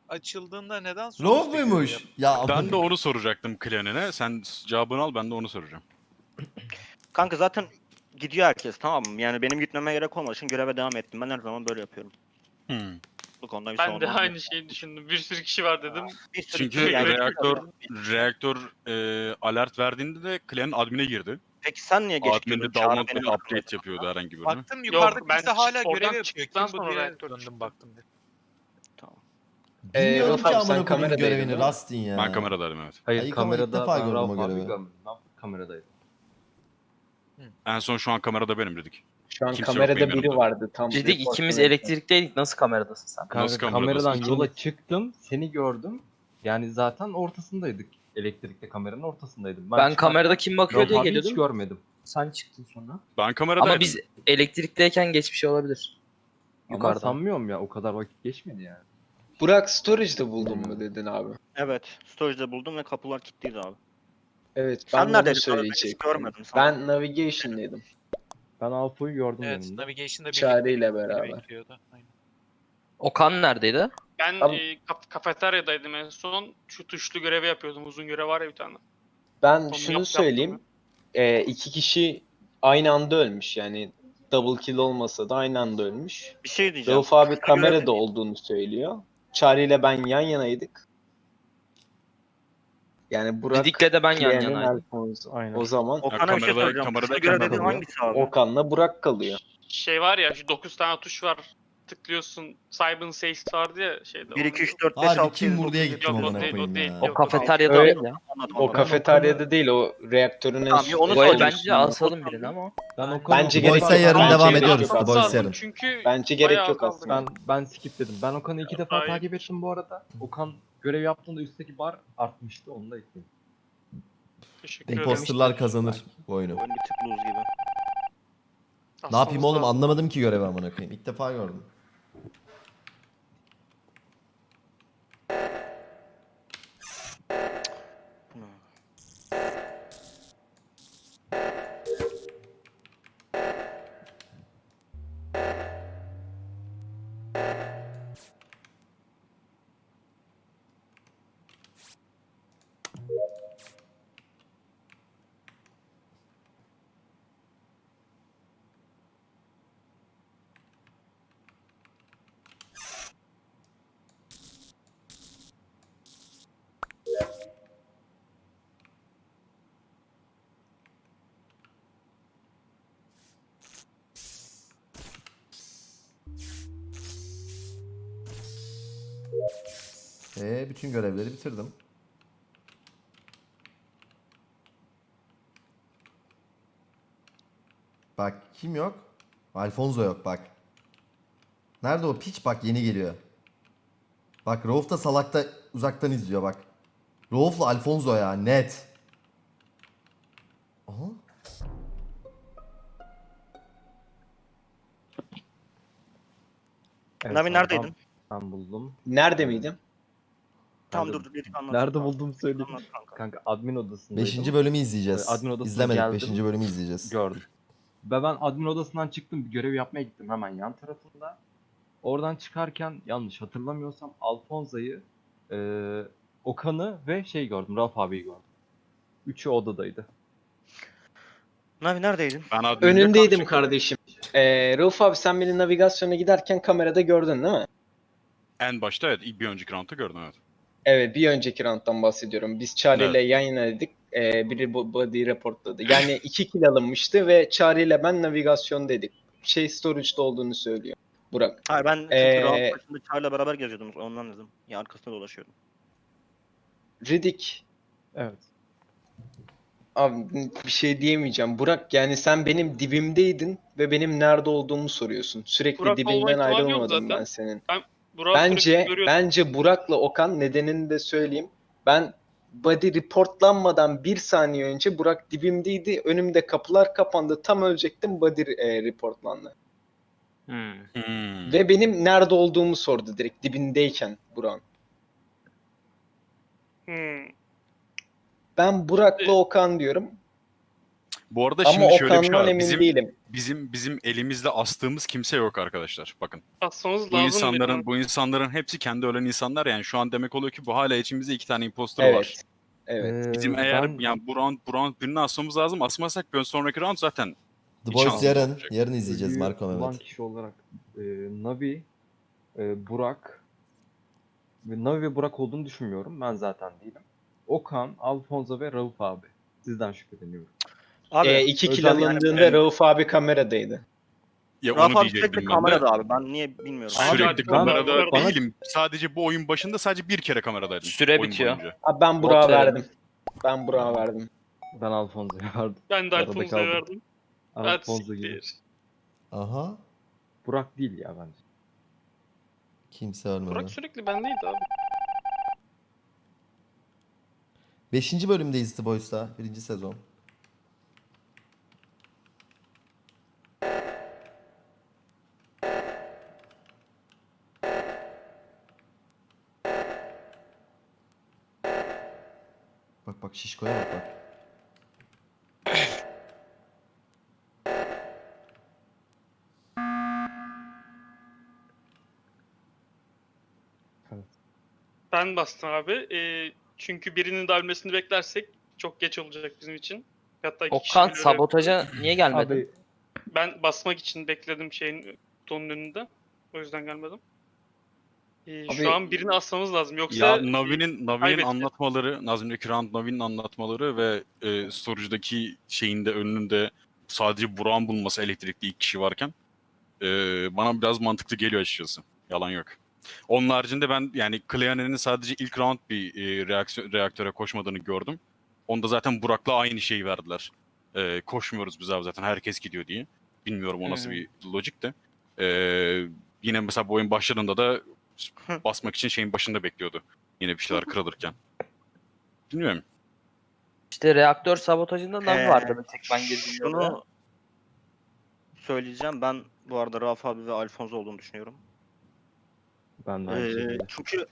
Speaker 5: açıldığında neden üstte görev
Speaker 2: muymuş? Ya
Speaker 9: Ben de onu soracaktım Clan'ine. Sen cevabını al ben de onu soracağım.
Speaker 4: Kanka zaten gidiyor herkes tamam mı? Yani benim gitmeme gerek olmadığı için göreve devam ettim. Ben her zaman böyle yapıyorum.
Speaker 9: Hmm.
Speaker 4: Bu konuda bir
Speaker 1: Ben de
Speaker 4: olmaz.
Speaker 1: aynı şeyi düşündüm. Bir sürü kişi var dedim.
Speaker 4: Bir sürü
Speaker 9: Çünkü
Speaker 4: kişi yani-
Speaker 9: reaktör reaktör e, alert verdiğinde de Clan'in admine girdi.
Speaker 4: Peki sen niye geç
Speaker 9: Admin'de download bir update yapıyordu herhangi birine.
Speaker 5: Baktım yukarıda
Speaker 1: ben
Speaker 5: kimse hala
Speaker 1: oradan
Speaker 5: görev yapıyor.
Speaker 1: çıktıktan
Speaker 5: Kim bu
Speaker 1: sonra
Speaker 5: diye döndüm baktım. bir.
Speaker 10: Ee,
Speaker 2: bilmiyorum
Speaker 10: Rauf
Speaker 2: ki
Speaker 10: abi,
Speaker 2: amına
Speaker 10: sen
Speaker 2: koyayım
Speaker 10: kameradaydın,
Speaker 2: görevini
Speaker 10: değil mi?
Speaker 2: Rustin ya.
Speaker 9: Ben kameradaydım evet.
Speaker 7: Hayır
Speaker 2: Ay, ama ilk
Speaker 7: kamerada
Speaker 2: defa
Speaker 7: ben
Speaker 2: gördüm o
Speaker 7: Rauf abi
Speaker 2: görevi.
Speaker 7: görmedim. Ben kameradaydım.
Speaker 9: En son şu an kamerada benim dedik.
Speaker 10: Şu an
Speaker 9: Kimse yok
Speaker 10: kamerada
Speaker 9: benim
Speaker 10: biri
Speaker 9: yanımda.
Speaker 10: vardı tam. Report
Speaker 8: ikimiz
Speaker 10: verirken.
Speaker 8: elektrikteydik. Nasıl kameradasın sen?
Speaker 7: Kanka,
Speaker 9: Nasıl kameradasın?
Speaker 7: kameradan yola çıktım. Seni gördüm. Yani zaten ortasındaydık. Elektrikte kameranın ortasındaydım.
Speaker 8: Ben
Speaker 7: çıkarken
Speaker 8: kamerada kim bakıyor diye
Speaker 7: abi Hiç
Speaker 8: geliyordum.
Speaker 7: görmedim.
Speaker 8: Sen çıktın sonra.
Speaker 9: Ben kameradaydım.
Speaker 8: Ama biz elektrikteyken geçmiş olabilir.
Speaker 7: Ama
Speaker 8: Yukarıdan.
Speaker 7: sanmıyorum ya o kadar vakit geçmedi yani.
Speaker 10: Burak Storage'da buldun mu dedin abi?
Speaker 4: Evet. Storage'da buldum ve kapılar kilitliydi abi.
Speaker 10: Evet
Speaker 4: Sen
Speaker 10: ben de onu
Speaker 4: neredeydin? Ben hiç
Speaker 10: söyleyecektim.
Speaker 4: görmedim sana.
Speaker 10: Ben Navigation'daydım.
Speaker 7: Ben Alfo'yu gördüm
Speaker 5: Evet,
Speaker 7: yanında.
Speaker 5: Navigation'da
Speaker 10: Çağrı ile
Speaker 5: biri
Speaker 10: beraber.
Speaker 8: Okan neredeydi?
Speaker 1: Ben
Speaker 10: Tamam.
Speaker 1: e, kaf- kafeteryadaydım en son. Şu tuşlu görevi yapıyordum. Uzun görev var ya bir tane.
Speaker 10: Ben
Speaker 1: Onu
Speaker 10: şunu
Speaker 1: yap-
Speaker 10: söyleyeyim.
Speaker 1: yaptım
Speaker 10: Ee, iki kişi aynı anda ölmüş yani double kill olmasa da aynı anda ölmüş.
Speaker 4: Bir şey diyeceğim.
Speaker 10: Rauf abi kamerada olduğunu söylüyor. Çağrı ile ben yan yanaydık. Yani Burak
Speaker 8: Didik'le de ben yan yanaydım.
Speaker 10: Alfonso.
Speaker 7: Aynen.
Speaker 10: O zaman
Speaker 4: Okan'a bir şey soracağım.
Speaker 9: kamerada
Speaker 4: göre dediğin
Speaker 10: kalıyor.
Speaker 4: hangisi abi?
Speaker 10: Okan'la Burak kalıyor.
Speaker 1: Şey var ya şu 9 tane tuş var. Tıklıyorsun. Cyber Safe vardı ya şeyde.
Speaker 4: 1, 2,
Speaker 1: Onu-
Speaker 4: 3, 4, 5,
Speaker 2: Harbi
Speaker 4: 6,
Speaker 2: kim
Speaker 4: 7,
Speaker 2: vurdu
Speaker 4: 9,
Speaker 2: diye
Speaker 4: 10.
Speaker 2: gittim
Speaker 1: Yok, o değil, o
Speaker 2: koyayım
Speaker 1: değil,
Speaker 2: ya.
Speaker 1: yok.
Speaker 8: O kafeteryada
Speaker 10: Öyle-
Speaker 8: değil ya.
Speaker 10: O kafeteryada değil o reaktörün en
Speaker 4: Tamam, onu
Speaker 8: Bu el
Speaker 4: soracağım.
Speaker 8: bence asalım birini ama.
Speaker 7: Ben o
Speaker 10: Bence gerek
Speaker 2: Boys'a
Speaker 10: yok.
Speaker 2: yarın
Speaker 10: Bence
Speaker 2: devam
Speaker 10: gerek
Speaker 2: ediyoruz.
Speaker 10: yok
Speaker 2: The Boys yarın.
Speaker 1: Çünkü
Speaker 10: Bence gerek
Speaker 1: bayağı
Speaker 10: yok
Speaker 1: kaldı.
Speaker 10: aslında.
Speaker 7: Ben ben skip dedim. Ben Okan'ı iki defa takip ettim bu arada. Okan görev yaptığında üstteki bar artmıştı. Onu da ekledim.
Speaker 1: Teşekkür ederim.
Speaker 2: Imposterlar kazanır bu oyunu.
Speaker 4: Oyun bir tık lose gibi.
Speaker 2: Ne yapayım oğlum anlamadım ki görevi amına koyayım. İlk defa gördüm. Ee, bütün görevleri bitirdim. Bak kim yok? Alfonso yok bak. Nerede o piç bak yeni geliyor. Bak Rauf da salakta uzaktan izliyor bak. Rauf'la Alfonso ya net. Aha.
Speaker 7: Evet,
Speaker 4: Navi
Speaker 7: abi,
Speaker 4: neredeydin?
Speaker 7: Ben, ben buldum.
Speaker 10: Nerede miydin?
Speaker 7: Nerede-
Speaker 4: dur dur dedik anlat.
Speaker 7: Nerede buldum söyleyeyim.
Speaker 4: Anlat kanka.
Speaker 7: Kanka admin odasındaydım.
Speaker 2: Beşinci bölümü izleyeceğiz.
Speaker 7: Admin odasına
Speaker 2: İzlemedik.
Speaker 7: geldim.
Speaker 2: Beşinci bölümü izleyeceğiz.
Speaker 7: Gördüm. Ve ben admin odasından çıktım. Bir görev yapmaya gittim hemen yan tarafında. Oradan çıkarken yanlış hatırlamıyorsam Alfonso'yu, eee Okan'ı ve şey gördüm. Rauf abiyi gördüm. Üçü odadaydı.
Speaker 4: Navi neredeydin?
Speaker 9: Ben adminde
Speaker 10: Önündeydim
Speaker 9: kalacak-
Speaker 10: kardeşim. Ee, Rauf abi sen beni navigasyona giderken kamerada gördün değil mi?
Speaker 9: En başta evet bir önceki round'da gördüm evet.
Speaker 10: Evet bir önceki round'dan bahsediyorum. Biz Çağrı ile yan yanaydık. Ee, biri bu- body reportladı. Yani iki kill alınmıştı ve Çağrı ile ben navigasyondaydık. Şey storage'da olduğunu söylüyor. Burak.
Speaker 4: Hayır ben
Speaker 10: Ee,
Speaker 4: round başında Çağrı'yla beraber geziyordum ondan dedim. Ya arkasında dolaşıyordum.
Speaker 10: Riddick
Speaker 7: Evet.
Speaker 10: Abi bir şey diyemeyeceğim. Burak yani sen benim dibimdeydin ve benim nerede olduğumu soruyorsun. Sürekli
Speaker 1: Burak yok
Speaker 10: ayrılmadım ben senin.
Speaker 1: Burak'ı
Speaker 10: Bence bence Burak'la Okan nedenini de söyleyeyim. Ben body reportlanmadan bir saniye önce Burak dibimdeydi. Önümde kapılar kapandı. Tam ölecektim body e, reportlandı.
Speaker 3: Hmm.
Speaker 9: Hmm.
Speaker 10: Ve benim nerede olduğumu sordu direkt dibindeyken Burak'ın.
Speaker 1: Hmm.
Speaker 10: Ben Burak'la Okan diyorum.
Speaker 9: Bu arada
Speaker 10: Ama
Speaker 9: şimdi şöyle bir şey var.
Speaker 10: emin
Speaker 9: Bizim,
Speaker 10: değilim.
Speaker 9: bizim bizim elimizde astığımız kimse yok arkadaşlar. Bakın.
Speaker 1: Asmamız
Speaker 9: Bu
Speaker 1: lazım.
Speaker 9: insanların
Speaker 1: benim.
Speaker 9: bu insanların hepsi kendi ölen insanlar yani şu an demek oluyor ki bu hala içimizde iki tane impostor var.
Speaker 10: Evet. Evet.
Speaker 9: Bizim
Speaker 7: Ee,
Speaker 9: eğer
Speaker 7: ben-
Speaker 9: yani bu round, bu round birini asmamız lazım. Asmazsak bir sonraki round zaten
Speaker 2: The
Speaker 9: Hiç
Speaker 2: Boys yarın.
Speaker 9: olmayacak.
Speaker 2: Yarın izleyeceğiz
Speaker 7: Ölüyü
Speaker 2: Marco Mehmet.
Speaker 7: kişi olarak e, Navi, e, Burak ve Navi ve Burak olduğunu düşünmüyorum. Ben zaten değilim. Okan, Alfonso ve Rauf abi. Sizden şüpheleniyorum.
Speaker 4: Abi
Speaker 10: Ee, iki kill
Speaker 4: yani-
Speaker 10: alındığında
Speaker 9: Evet.
Speaker 10: Rauf abi kameradaydı.
Speaker 9: ya
Speaker 4: Rafa
Speaker 9: onu
Speaker 4: abi
Speaker 9: diyecektim
Speaker 4: sürekli
Speaker 9: ben de.
Speaker 4: kamerada abi. Ben niye bilmiyorum.
Speaker 7: Abi,
Speaker 9: Sürekli
Speaker 7: ben-
Speaker 9: kamerada
Speaker 7: bana-
Speaker 9: değilim. Sadece bu oyun başında sadece bir kere kameradaydım.
Speaker 8: Süre bitiyor.
Speaker 9: boyunca.
Speaker 10: Abi ben Burak'a verdim. Ben Burak'a verdim.
Speaker 7: Ben Alfonso'ya verdim.
Speaker 1: Ben de Alfonso'ya verdim.
Speaker 7: Alfonso gibi.
Speaker 2: Aha.
Speaker 7: Burak değil ya bence.
Speaker 2: Kimse ölmedi.
Speaker 1: Burak sürekli bendeydi abi.
Speaker 2: Beşinci bölümdeyiz The Boys'ta. Birinci sezon. Şişkoya bak bak.
Speaker 1: Ben bastım abi. Ee, çünkü birinin de ölmesini beklersek çok geç olacak bizim için. Hatta iki kişi
Speaker 8: Okan
Speaker 1: bile öyle-
Speaker 8: sabotaja niye gelmedin?
Speaker 7: Abi
Speaker 1: Ben basmak için bekledim şeyin kutunun önünde. O yüzden gelmedim. Ee,
Speaker 10: Abi-
Speaker 1: şu an birini asmamız lazım. Yoksa
Speaker 9: Ya Navi'nin Navi'nin anlatmaları, Nazmi'deki round Navi'nin anlatmaları ve e, storage'daki şeyinde önünde sadece Burak'ın bulunması elektrikli ilk kişi varken e, bana biraz mantıklı geliyor açıkçası. Yalan yok. Onun haricinde ben yani Cleaner'in sadece ilk round bir e, reaksiyon, reaktöre koşmadığını gördüm. Onda zaten Burak'la aynı şeyi verdiler. E, koşmuyoruz biz abi zaten herkes gidiyor diye. Bilmiyorum o nasıl
Speaker 8: Hı.
Speaker 9: bir lojik de. E, yine mesela bu oyun başladığında da basmak için şeyin başında bekliyordu. Yine bir şeyler kırılırken. Bilmiyorum.
Speaker 8: İşte reaktör sabotajında Navi
Speaker 4: Ee,
Speaker 8: vardı bir tek ben girdiğimde. de.
Speaker 4: Şunu söyleyeceğim. Ben bu arada Rafa abi ve Alfonso olduğunu düşünüyorum.
Speaker 7: ben de aynı
Speaker 4: Ee,
Speaker 7: şekilde.
Speaker 4: çünkü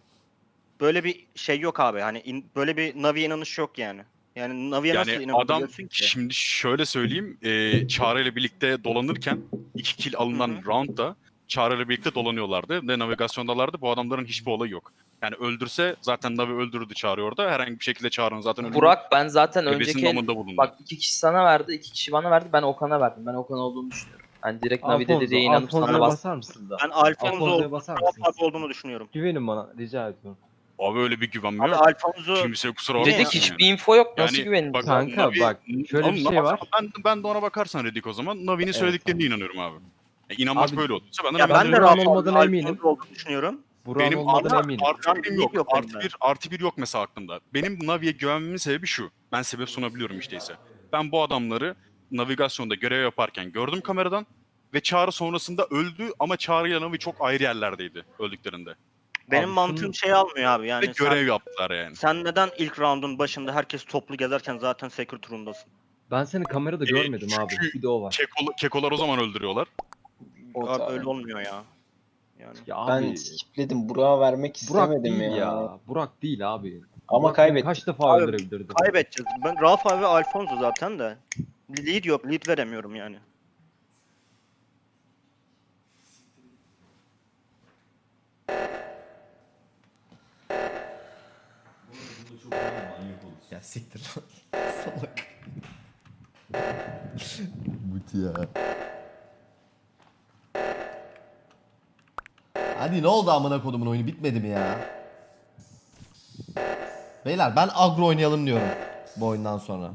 Speaker 4: böyle bir şey yok abi. Hani in- böyle bir Navi'ye inanış yok yani. Yani Navi'ye nasıl
Speaker 9: Yani adam
Speaker 4: inanabiliyorsun ki?
Speaker 9: şimdi şöyle söyleyeyim. E, Çağrı ile birlikte dolanırken iki kill alınan
Speaker 4: hı.
Speaker 9: roundda Çağrı ile birlikte dolanıyorlardı ve navigasyondalardı. Bu adamların hiçbir olayı yok. Yani öldürse zaten Navi öldürürdü Çağrı orada. Herhangi bir şekilde Çağrı'nın zaten ölümü
Speaker 8: Burak ben zaten önceki el- bak iki kişi sana verdi, iki kişi bana verdi. Ben Okan'a verdim. Ben Okan olduğunu düşünüyorum. Ben direkt Navi'de
Speaker 7: Alfonso,
Speaker 8: dediğe inanıp sana bastım.
Speaker 7: basar mısınız da?
Speaker 4: Ben Alfonso
Speaker 7: Alfonso'ya basar
Speaker 4: abi olduğunu düşünüyorum.
Speaker 7: Güvenin bana rica ediyorum.
Speaker 9: Abi öyle bir güvenme
Speaker 4: Abi. Alfonso
Speaker 9: Kimse kusura bakmasın.
Speaker 8: Dedik
Speaker 9: yani.
Speaker 8: hiçbir info yok. Nasıl
Speaker 9: Yani
Speaker 8: güvenin?
Speaker 9: bak-
Speaker 7: Kanka
Speaker 9: Navi-
Speaker 7: bak şöyle bir şey
Speaker 9: Navi-
Speaker 7: var.
Speaker 9: Ben, ben de ona bakarsan Redik o zaman. Navi'nin söylediklerine inanıyorum abi. E, inanmak
Speaker 7: Abi-
Speaker 9: böyle olduysa ben de
Speaker 4: ya
Speaker 9: Navi'nin
Speaker 4: ben de
Speaker 7: Burak'ın
Speaker 4: Rafa abi ve
Speaker 7: olmadığına eminim.
Speaker 4: olduğunu düşünüyorum.
Speaker 7: Burak'ın
Speaker 9: Benim
Speaker 7: olmadığına
Speaker 9: artı,
Speaker 7: eminim.
Speaker 9: artı
Speaker 4: lig
Speaker 9: yok.
Speaker 4: yok
Speaker 9: artı bir, artı bir yok mesela aklımda. Benim Navi'ye güvenmemin sebebi şu. Ben sebep sunabiliyorum işte ise. Ben bu adamları navigasyonda görev yaparken gördüm kameradan ve Çağrı sonrasında öldü ama Çağrı ile Navi çok ayrı yerlerdeydi öldüklerinde.
Speaker 4: Benim
Speaker 7: Abi
Speaker 4: mantığım
Speaker 7: şunu-
Speaker 4: şey almıyor abi yani.
Speaker 9: ve görev
Speaker 4: sen,
Speaker 9: yaptılar yani.
Speaker 4: sen neden ilk roundun başında herkes toplu gezerken zaten secret turundasın?
Speaker 7: Ben seni kamerada
Speaker 9: Ee,
Speaker 7: görmedim abi.
Speaker 9: çünkü-
Speaker 7: Bir de o var.
Speaker 9: Kekol, kekolar o zaman öldürüyorlar.
Speaker 4: Abi
Speaker 10: da-
Speaker 4: öyle olmuyor ya. Yani.
Speaker 7: Ya
Speaker 10: Ben
Speaker 7: abi
Speaker 10: skipledim. Burak'a vermek
Speaker 7: Burak
Speaker 10: istemedim
Speaker 7: değil
Speaker 10: ya.
Speaker 7: ya. Burak değil abi.
Speaker 10: Ama
Speaker 7: Burak beni
Speaker 10: kaybettim.
Speaker 7: Kaç defa
Speaker 4: Abi,
Speaker 7: öldürebilirdi?
Speaker 4: Kaybedeceğiz. Ben Rafa ve Alfonso zaten de. Lead yok. Lead veremiyorum yani.
Speaker 2: Ya siktir lan. Salak. Muti ya. Hadi ne oldu amına kodumun oyunu bitmedi mi ya? Beyler ben agro oynayalım diyorum bu oyundan sonra.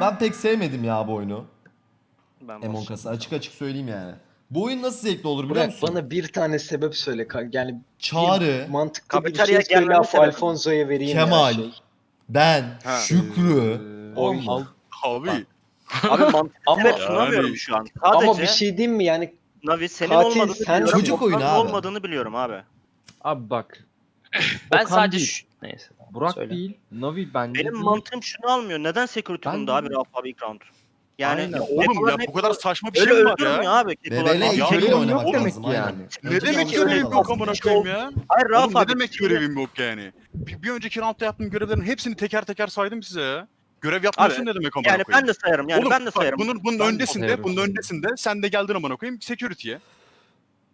Speaker 2: Ben pek sevmedim ya bu oyunu.
Speaker 4: Ben
Speaker 2: Among. Us'ı açık açık söyleyeyim yani. Bu oyun nasıl zevkli olur biliyor
Speaker 10: Burak
Speaker 2: musun?
Speaker 10: bana bir tane sebep söyle. Yani
Speaker 2: Çağrı,
Speaker 10: mantıklı bir
Speaker 4: Kafeteryaya
Speaker 10: şey söyle
Speaker 4: sebebi.
Speaker 10: Alfonso'ya vereyim
Speaker 2: Kemal.
Speaker 10: ya şey.
Speaker 2: ben,
Speaker 4: Ha.
Speaker 2: Şükrü.
Speaker 7: Ee,
Speaker 10: Oy.
Speaker 9: Abi
Speaker 4: Abi mantıklı
Speaker 10: Ama-
Speaker 4: sebep sunamıyorum
Speaker 9: Yani-
Speaker 4: şu an. Sadece
Speaker 10: Ama bir şey diyeyim mi yani
Speaker 4: Navi senin
Speaker 10: Katil
Speaker 4: olmadığını
Speaker 10: sensin.
Speaker 4: biliyorum.
Speaker 2: Çocuk oyunu abi.
Speaker 4: olmadığını biliyorum abi.
Speaker 7: Abi bak.
Speaker 8: Ben
Speaker 7: Okan
Speaker 8: sadece
Speaker 7: değil,
Speaker 8: şu... Neyse. tamam,
Speaker 7: Burak
Speaker 8: söyle.
Speaker 7: değil. Navi bence
Speaker 4: Benim
Speaker 7: değil.
Speaker 4: mantığım şunu almıyor. Neden security
Speaker 7: Ben
Speaker 4: bunda
Speaker 7: de-
Speaker 4: abi Rauf abi ilk round? Yani
Speaker 7: Aynen.
Speaker 9: oğlum
Speaker 4: Kekoların
Speaker 9: ya bu kadar saçma bir
Speaker 4: öyle
Speaker 9: şey mi var
Speaker 4: öldürmüyor
Speaker 9: ya?
Speaker 4: abi. Kekolar.
Speaker 9: Ya
Speaker 2: ilk
Speaker 9: oğlum,
Speaker 2: öyle oynamak
Speaker 9: oğlum,
Speaker 2: lazım.
Speaker 7: demek
Speaker 2: aynen.
Speaker 7: yani.
Speaker 9: Ne
Speaker 2: Önceki
Speaker 9: demek
Speaker 2: öyle
Speaker 9: görevim yok
Speaker 2: lazım.
Speaker 9: amına koyayım ya?
Speaker 4: Hayır Rauf
Speaker 9: Oğlum ne
Speaker 4: abi.
Speaker 9: demek görevim yok yani? Bir, bir önceki roundda yaptığım görevlerin hepsini teker teker saydım size ya. Görev yapmıyorsun ne demek amına
Speaker 4: Yani
Speaker 9: koyayım?
Speaker 4: ben de sayarım. Yani
Speaker 9: Oğlum,
Speaker 4: ben de
Speaker 9: bak,
Speaker 4: sayarım.
Speaker 9: bunun, bunun
Speaker 7: Ben de
Speaker 9: öndesinde,
Speaker 7: sayarım
Speaker 9: bunun öndesinde sen de geldin amına koyayım security'ye.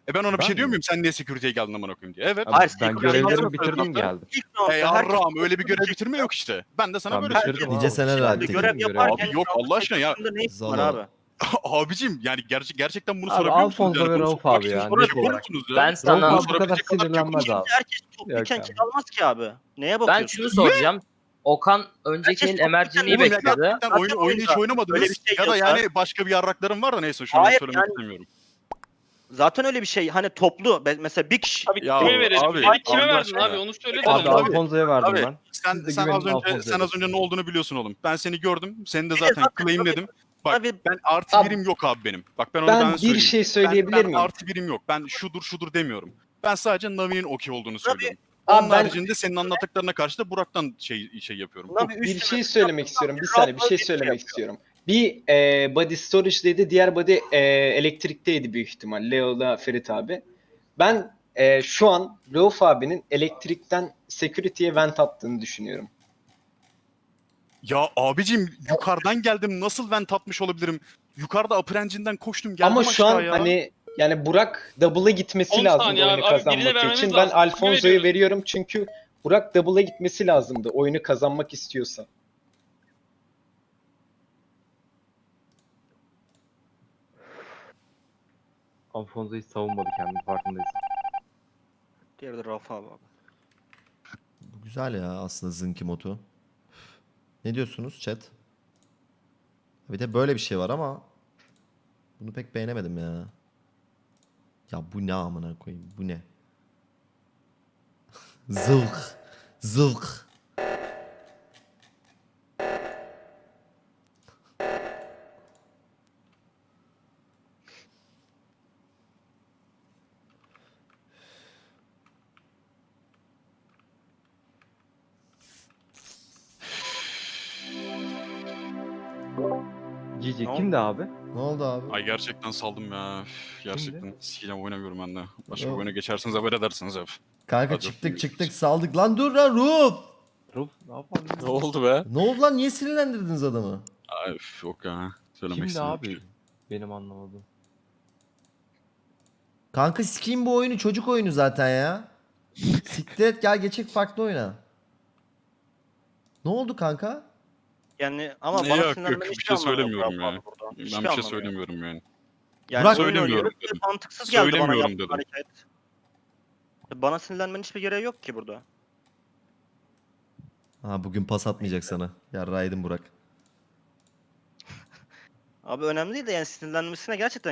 Speaker 9: E ben ona bir
Speaker 7: Ben
Speaker 9: şey diyor
Speaker 7: mi?
Speaker 9: muyum? Sen niye security'ye geldin amına koyayım diye. Evet.
Speaker 7: Abi
Speaker 4: Hayır,
Speaker 7: ben görevlerimi bitirdim geldim.
Speaker 9: Ey
Speaker 4: herkes-
Speaker 9: Arram öyle bir görev bitirme yok işte. Ben de sana
Speaker 7: Ben
Speaker 9: böyle
Speaker 7: abi.
Speaker 2: Nice seneler
Speaker 4: Şimdi
Speaker 2: artık.
Speaker 4: görev
Speaker 7: Görev-
Speaker 4: yaparken
Speaker 9: Abi yok, Allah aşkına ya.
Speaker 2: Zala.
Speaker 4: abi?
Speaker 9: Abicim yani gerçek gerçekten bunu
Speaker 7: Abi
Speaker 9: sorabiliyor musunuz?
Speaker 7: Alfonso
Speaker 9: Yani
Speaker 7: ve Rauf abi
Speaker 9: için
Speaker 7: ya,
Speaker 9: soruyor
Speaker 7: net olarak.
Speaker 9: musunuz ya?
Speaker 8: Ben sana...
Speaker 7: abi bu kadar
Speaker 9: çok
Speaker 7: sinirlenmez
Speaker 9: şey
Speaker 7: abi.
Speaker 4: Herkes iken
Speaker 7: abi.
Speaker 4: kill almaz ki abi. Neye
Speaker 8: Ben
Speaker 4: bakıyorsun?
Speaker 8: şunu soracağım. Okan önceki el
Speaker 9: ya
Speaker 8: bekledi.
Speaker 4: Zaten
Speaker 9: oyunu hiç
Speaker 4: oyunda
Speaker 9: oynamadınız
Speaker 4: öyle bir şey
Speaker 9: ya da yani başka bir yarraklarım var da neyse şunu
Speaker 4: Hayır,
Speaker 9: söylemek
Speaker 4: yani-
Speaker 9: istemiyorum.
Speaker 4: Zaten öyle bir şey. Hani toplu. Mesela bir kişi.
Speaker 1: Abi
Speaker 9: Ya
Speaker 1: kime verelim?
Speaker 9: abi,
Speaker 1: kime verdin abi onu söyle de.
Speaker 7: Abi
Speaker 9: Abi,
Speaker 7: Alfonso'ya verdim
Speaker 9: Abi
Speaker 7: ben.
Speaker 9: sen, sen az önce
Speaker 7: Alfonso'ya
Speaker 9: sen az önce ne olduğunu biliyorsun oğlum. Ben seni gördüm. Senin de
Speaker 4: Bir
Speaker 9: zaten
Speaker 4: zaten
Speaker 9: claimledim. Bak
Speaker 4: Abi
Speaker 9: ben artı
Speaker 10: Abi-
Speaker 9: birim yok abi benim. Bak ben onu
Speaker 10: ben
Speaker 9: ben
Speaker 10: bir
Speaker 9: söyleyeyim.
Speaker 10: şey
Speaker 9: Ben,
Speaker 10: söyleyebilir
Speaker 9: ben
Speaker 10: miyim?
Speaker 9: artı birim yok. Ben şudur şudur demiyorum. Ben sadece Navi'nin okey olduğunu söylüyorum.
Speaker 10: Abi
Speaker 9: Onun
Speaker 10: ben-
Speaker 9: haricinde senin anlattıklarına karşı da Burak'tan şey şey yapıyorum.
Speaker 4: Navi
Speaker 10: Bir şey söylemek istiyorum. Bir saniye bir
Speaker 4: abi
Speaker 10: şey söylemek
Speaker 4: yapıyor.
Speaker 10: istiyorum. Bir e, body storage'deydi. Diğer body e, elektrikteydi büyük ihtimal. Leo'la Ferit abi. Ben e, şu an Rauf abinin elektrikten security'ye vent attığını düşünüyorum.
Speaker 9: Ya abicim yukarıdan geldim nasıl vent atmış olabilirim? Yukarıda upper engine'den koştum geldim
Speaker 10: Ama şu an
Speaker 9: aşağıya.
Speaker 10: hani yani Burak double'a gitmesi
Speaker 1: 10
Speaker 10: lazımdı
Speaker 1: saniye abi.
Speaker 10: oyunu
Speaker 1: Abi
Speaker 10: kazanmak
Speaker 1: vermemiz
Speaker 10: için. Ben
Speaker 1: lazım.
Speaker 10: Alfonso'yu veriyorum çünkü Burak double'a gitmesi lazımdı oyunu kazanmak istiyorsa.
Speaker 7: Alfonso hiç savunmadı kendini farkındayız.
Speaker 4: Diğeri de Rauf abi. abi.
Speaker 2: Bu güzel ya aslında Zınki modu. Ne diyorsunuz chat? Bir de böyle bir şey var ama bunu pek beğenemedim ya. Ya bu ne amına koyayım? Bu ne? Zılk. Zılk.
Speaker 7: Kimdi abi?
Speaker 2: Ne oldu abi?
Speaker 9: Ay gerçekten saldım ya. Üf, Gerçekten sikeceğim oynamıyorum ben de. Başka bir
Speaker 2: Yok.
Speaker 9: oyuna geçersiniz haber edersiniz hep.
Speaker 2: Kanka
Speaker 9: Hadi
Speaker 2: çıktık çıktık saldık lan dur lan Ruf.
Speaker 7: Ruf ne yapalım?
Speaker 3: Ne oldu be?
Speaker 2: Ne oldu lan niye sinirlendirdiniz adamı?
Speaker 9: Ay üf, yok ya. Söylemek
Speaker 7: Kimdi
Speaker 9: istemiyorum.
Speaker 7: abi? Benim anlamadım.
Speaker 2: Kanka sikeyim bu oyunu çocuk oyunu zaten ya. Siktir et gel geçek farklı oyna. Ne oldu kanka?
Speaker 4: Yani ama bana
Speaker 9: yok, yok, bir
Speaker 4: hiçbir
Speaker 9: şey söylemiyorum
Speaker 4: Rauf
Speaker 9: ya.
Speaker 4: abi burada.
Speaker 9: Ben
Speaker 4: Hiçbir
Speaker 9: bir şey söylemiyorum yani.
Speaker 4: Yani
Speaker 2: Burak-
Speaker 4: oyun
Speaker 9: Söylemiyorum dedim.
Speaker 4: Mantıksız geldi bana
Speaker 9: Söylemiyorum
Speaker 4: yaptığın
Speaker 9: dedim.
Speaker 4: hareket. Bana sinirlenmenin hiçbir gereği yok ki burada.
Speaker 2: Ha bugün pas atmayacak sana. Yarraydın Burak.
Speaker 4: Abi önemli değil de yani sinirlenmesine gerçekten